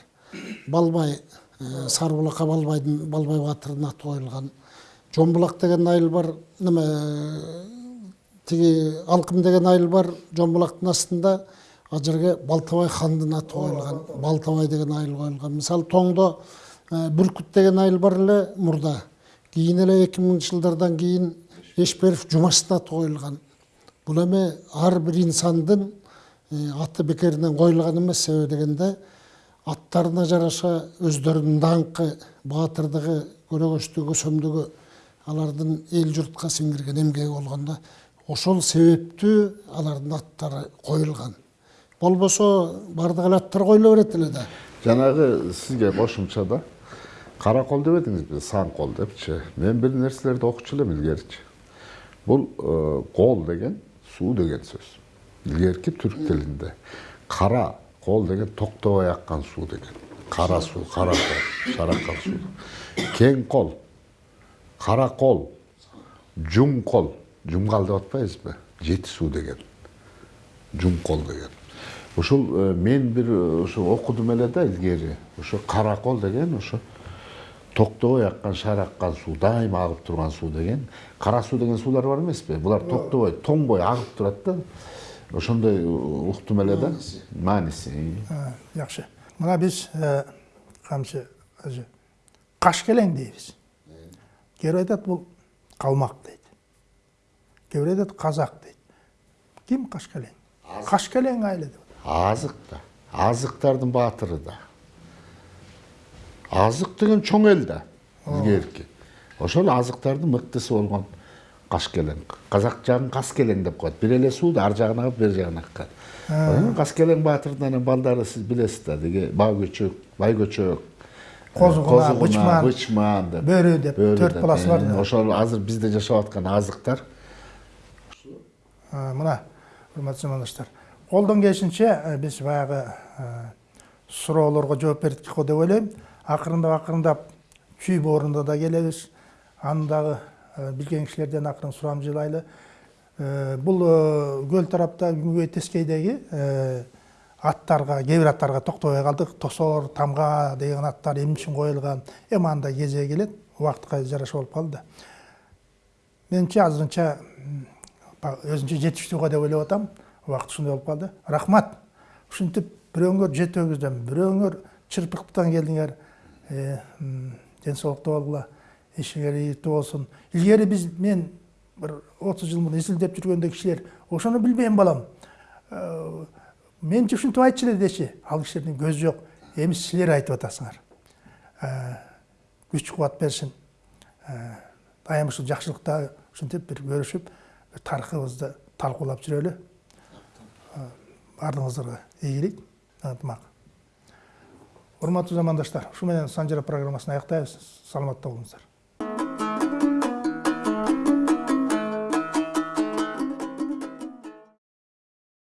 Балбай э, сары булакка балбайдын балбай баатырдын аты коюлган. Жомбулак деген айыл бар неме э, тиги алкым деген айыл бар жомбулактын астында ал жерге балтабай хандын аты коюлган. Балтабай деген айыл коюлган. Мисалы тоңдо бүркүт деген айыл бар эле мурда кийин эле эки миңинчи жылдардан кийин эшберов жумаштын аты коюлган бул эми ар бир инсандын аты бекеринен коюлган эмес себеби дегенде аттарына жараша өздөрүнүн даңкы баатырдыгы көнөгөчтүгү көсөмдүгү алардын эл журтка сиңирген эмгеги болгондо ошол себептүү алардын аттары коюлган болбосо баардык эле аттар коюла берет эле да жанагы сизге да кара кол деп эдиңизби сан кол депчи мен бир нерселерди окучу элем илгеричи бул кол деген суу деген сөз илгерки түрк тилинде кара кол деген токтобой аккан суу деген кара суу кара кол шараккан суу кең кол кара кол жум кол жумгал деп атпайбызбы жети суу деген жум кол деген ушул мен бир ошо окудум эле да илгери ошо кара деген ошо токтобой аккан шараккан суу дайыма агып турган суу деген кара суу деген суулар бар эмеспи булар токтобой тоңбой агып турат да. Ошондой уктум эле да. Мааниси. Жакшы мына биз камчы өзү кашкелең дейбиз. Кээ бир айтат бул калмак дейт. Кээ бир айтат казак дейт. Ким кашкелең кашкелең айылы деп азык да. Азыктардын баатыры да. Азык деген чоң эл да илгерки ошол азыктардын мыктысы болгон кашкелең казак жагын каскелең деп коет бир эле суу да ар жагын агып бери жагын аккан каскелең баатырдын анан балдары сиз билесиз да деги баа көчөк бай көчөк козугуна бычман бычман деп бөрү деп төрт баласы бар ошол азыр бизде жашап аткан азыктар мына урматтуу замандаштар колдон келишинче биз баягы суроолорго жооп бердик го деп ойлойм акырындап акырындап чүй боорунда да келебиз аны дагы билген кишилерден акырын сурамжылайлы бул көл тарапта күнгөй тескейдеги аттарга кээ бир аттарга токтобой калдык тосоор тамга деген аттар эмне үчүн коюлган эми анда кезеги келет убакытка жараша болуп калды да менимче азырынча өзүнчө жетиштүүгө деп ойлоп атам убакыт ушундай болуп калды рахмат. Ушинтип бирөөңөр жет өгүздөн бирөөңөр чырпыктан келдиңер ден соолукта болгула ишиңер ийгиликтүү болсун илгери биз мен бир отуз жыл мурун изилдеп жүргөндө кишилер ошону билбейм балам. Менче ушинтип айтчу эле дечи ал кишилердин көзү жок эми силер айтып атасыңар. Күч кубат берсин дайым ушул жакшылыкта ушинтип бир көрүшүп тарыхыбызды талкуулап жүрөлү баардыгыңыздарга ийгилик ынтымак урматтуу замандаштар ушу менен санжара программасын аяктайбыз саламатта болуңуздар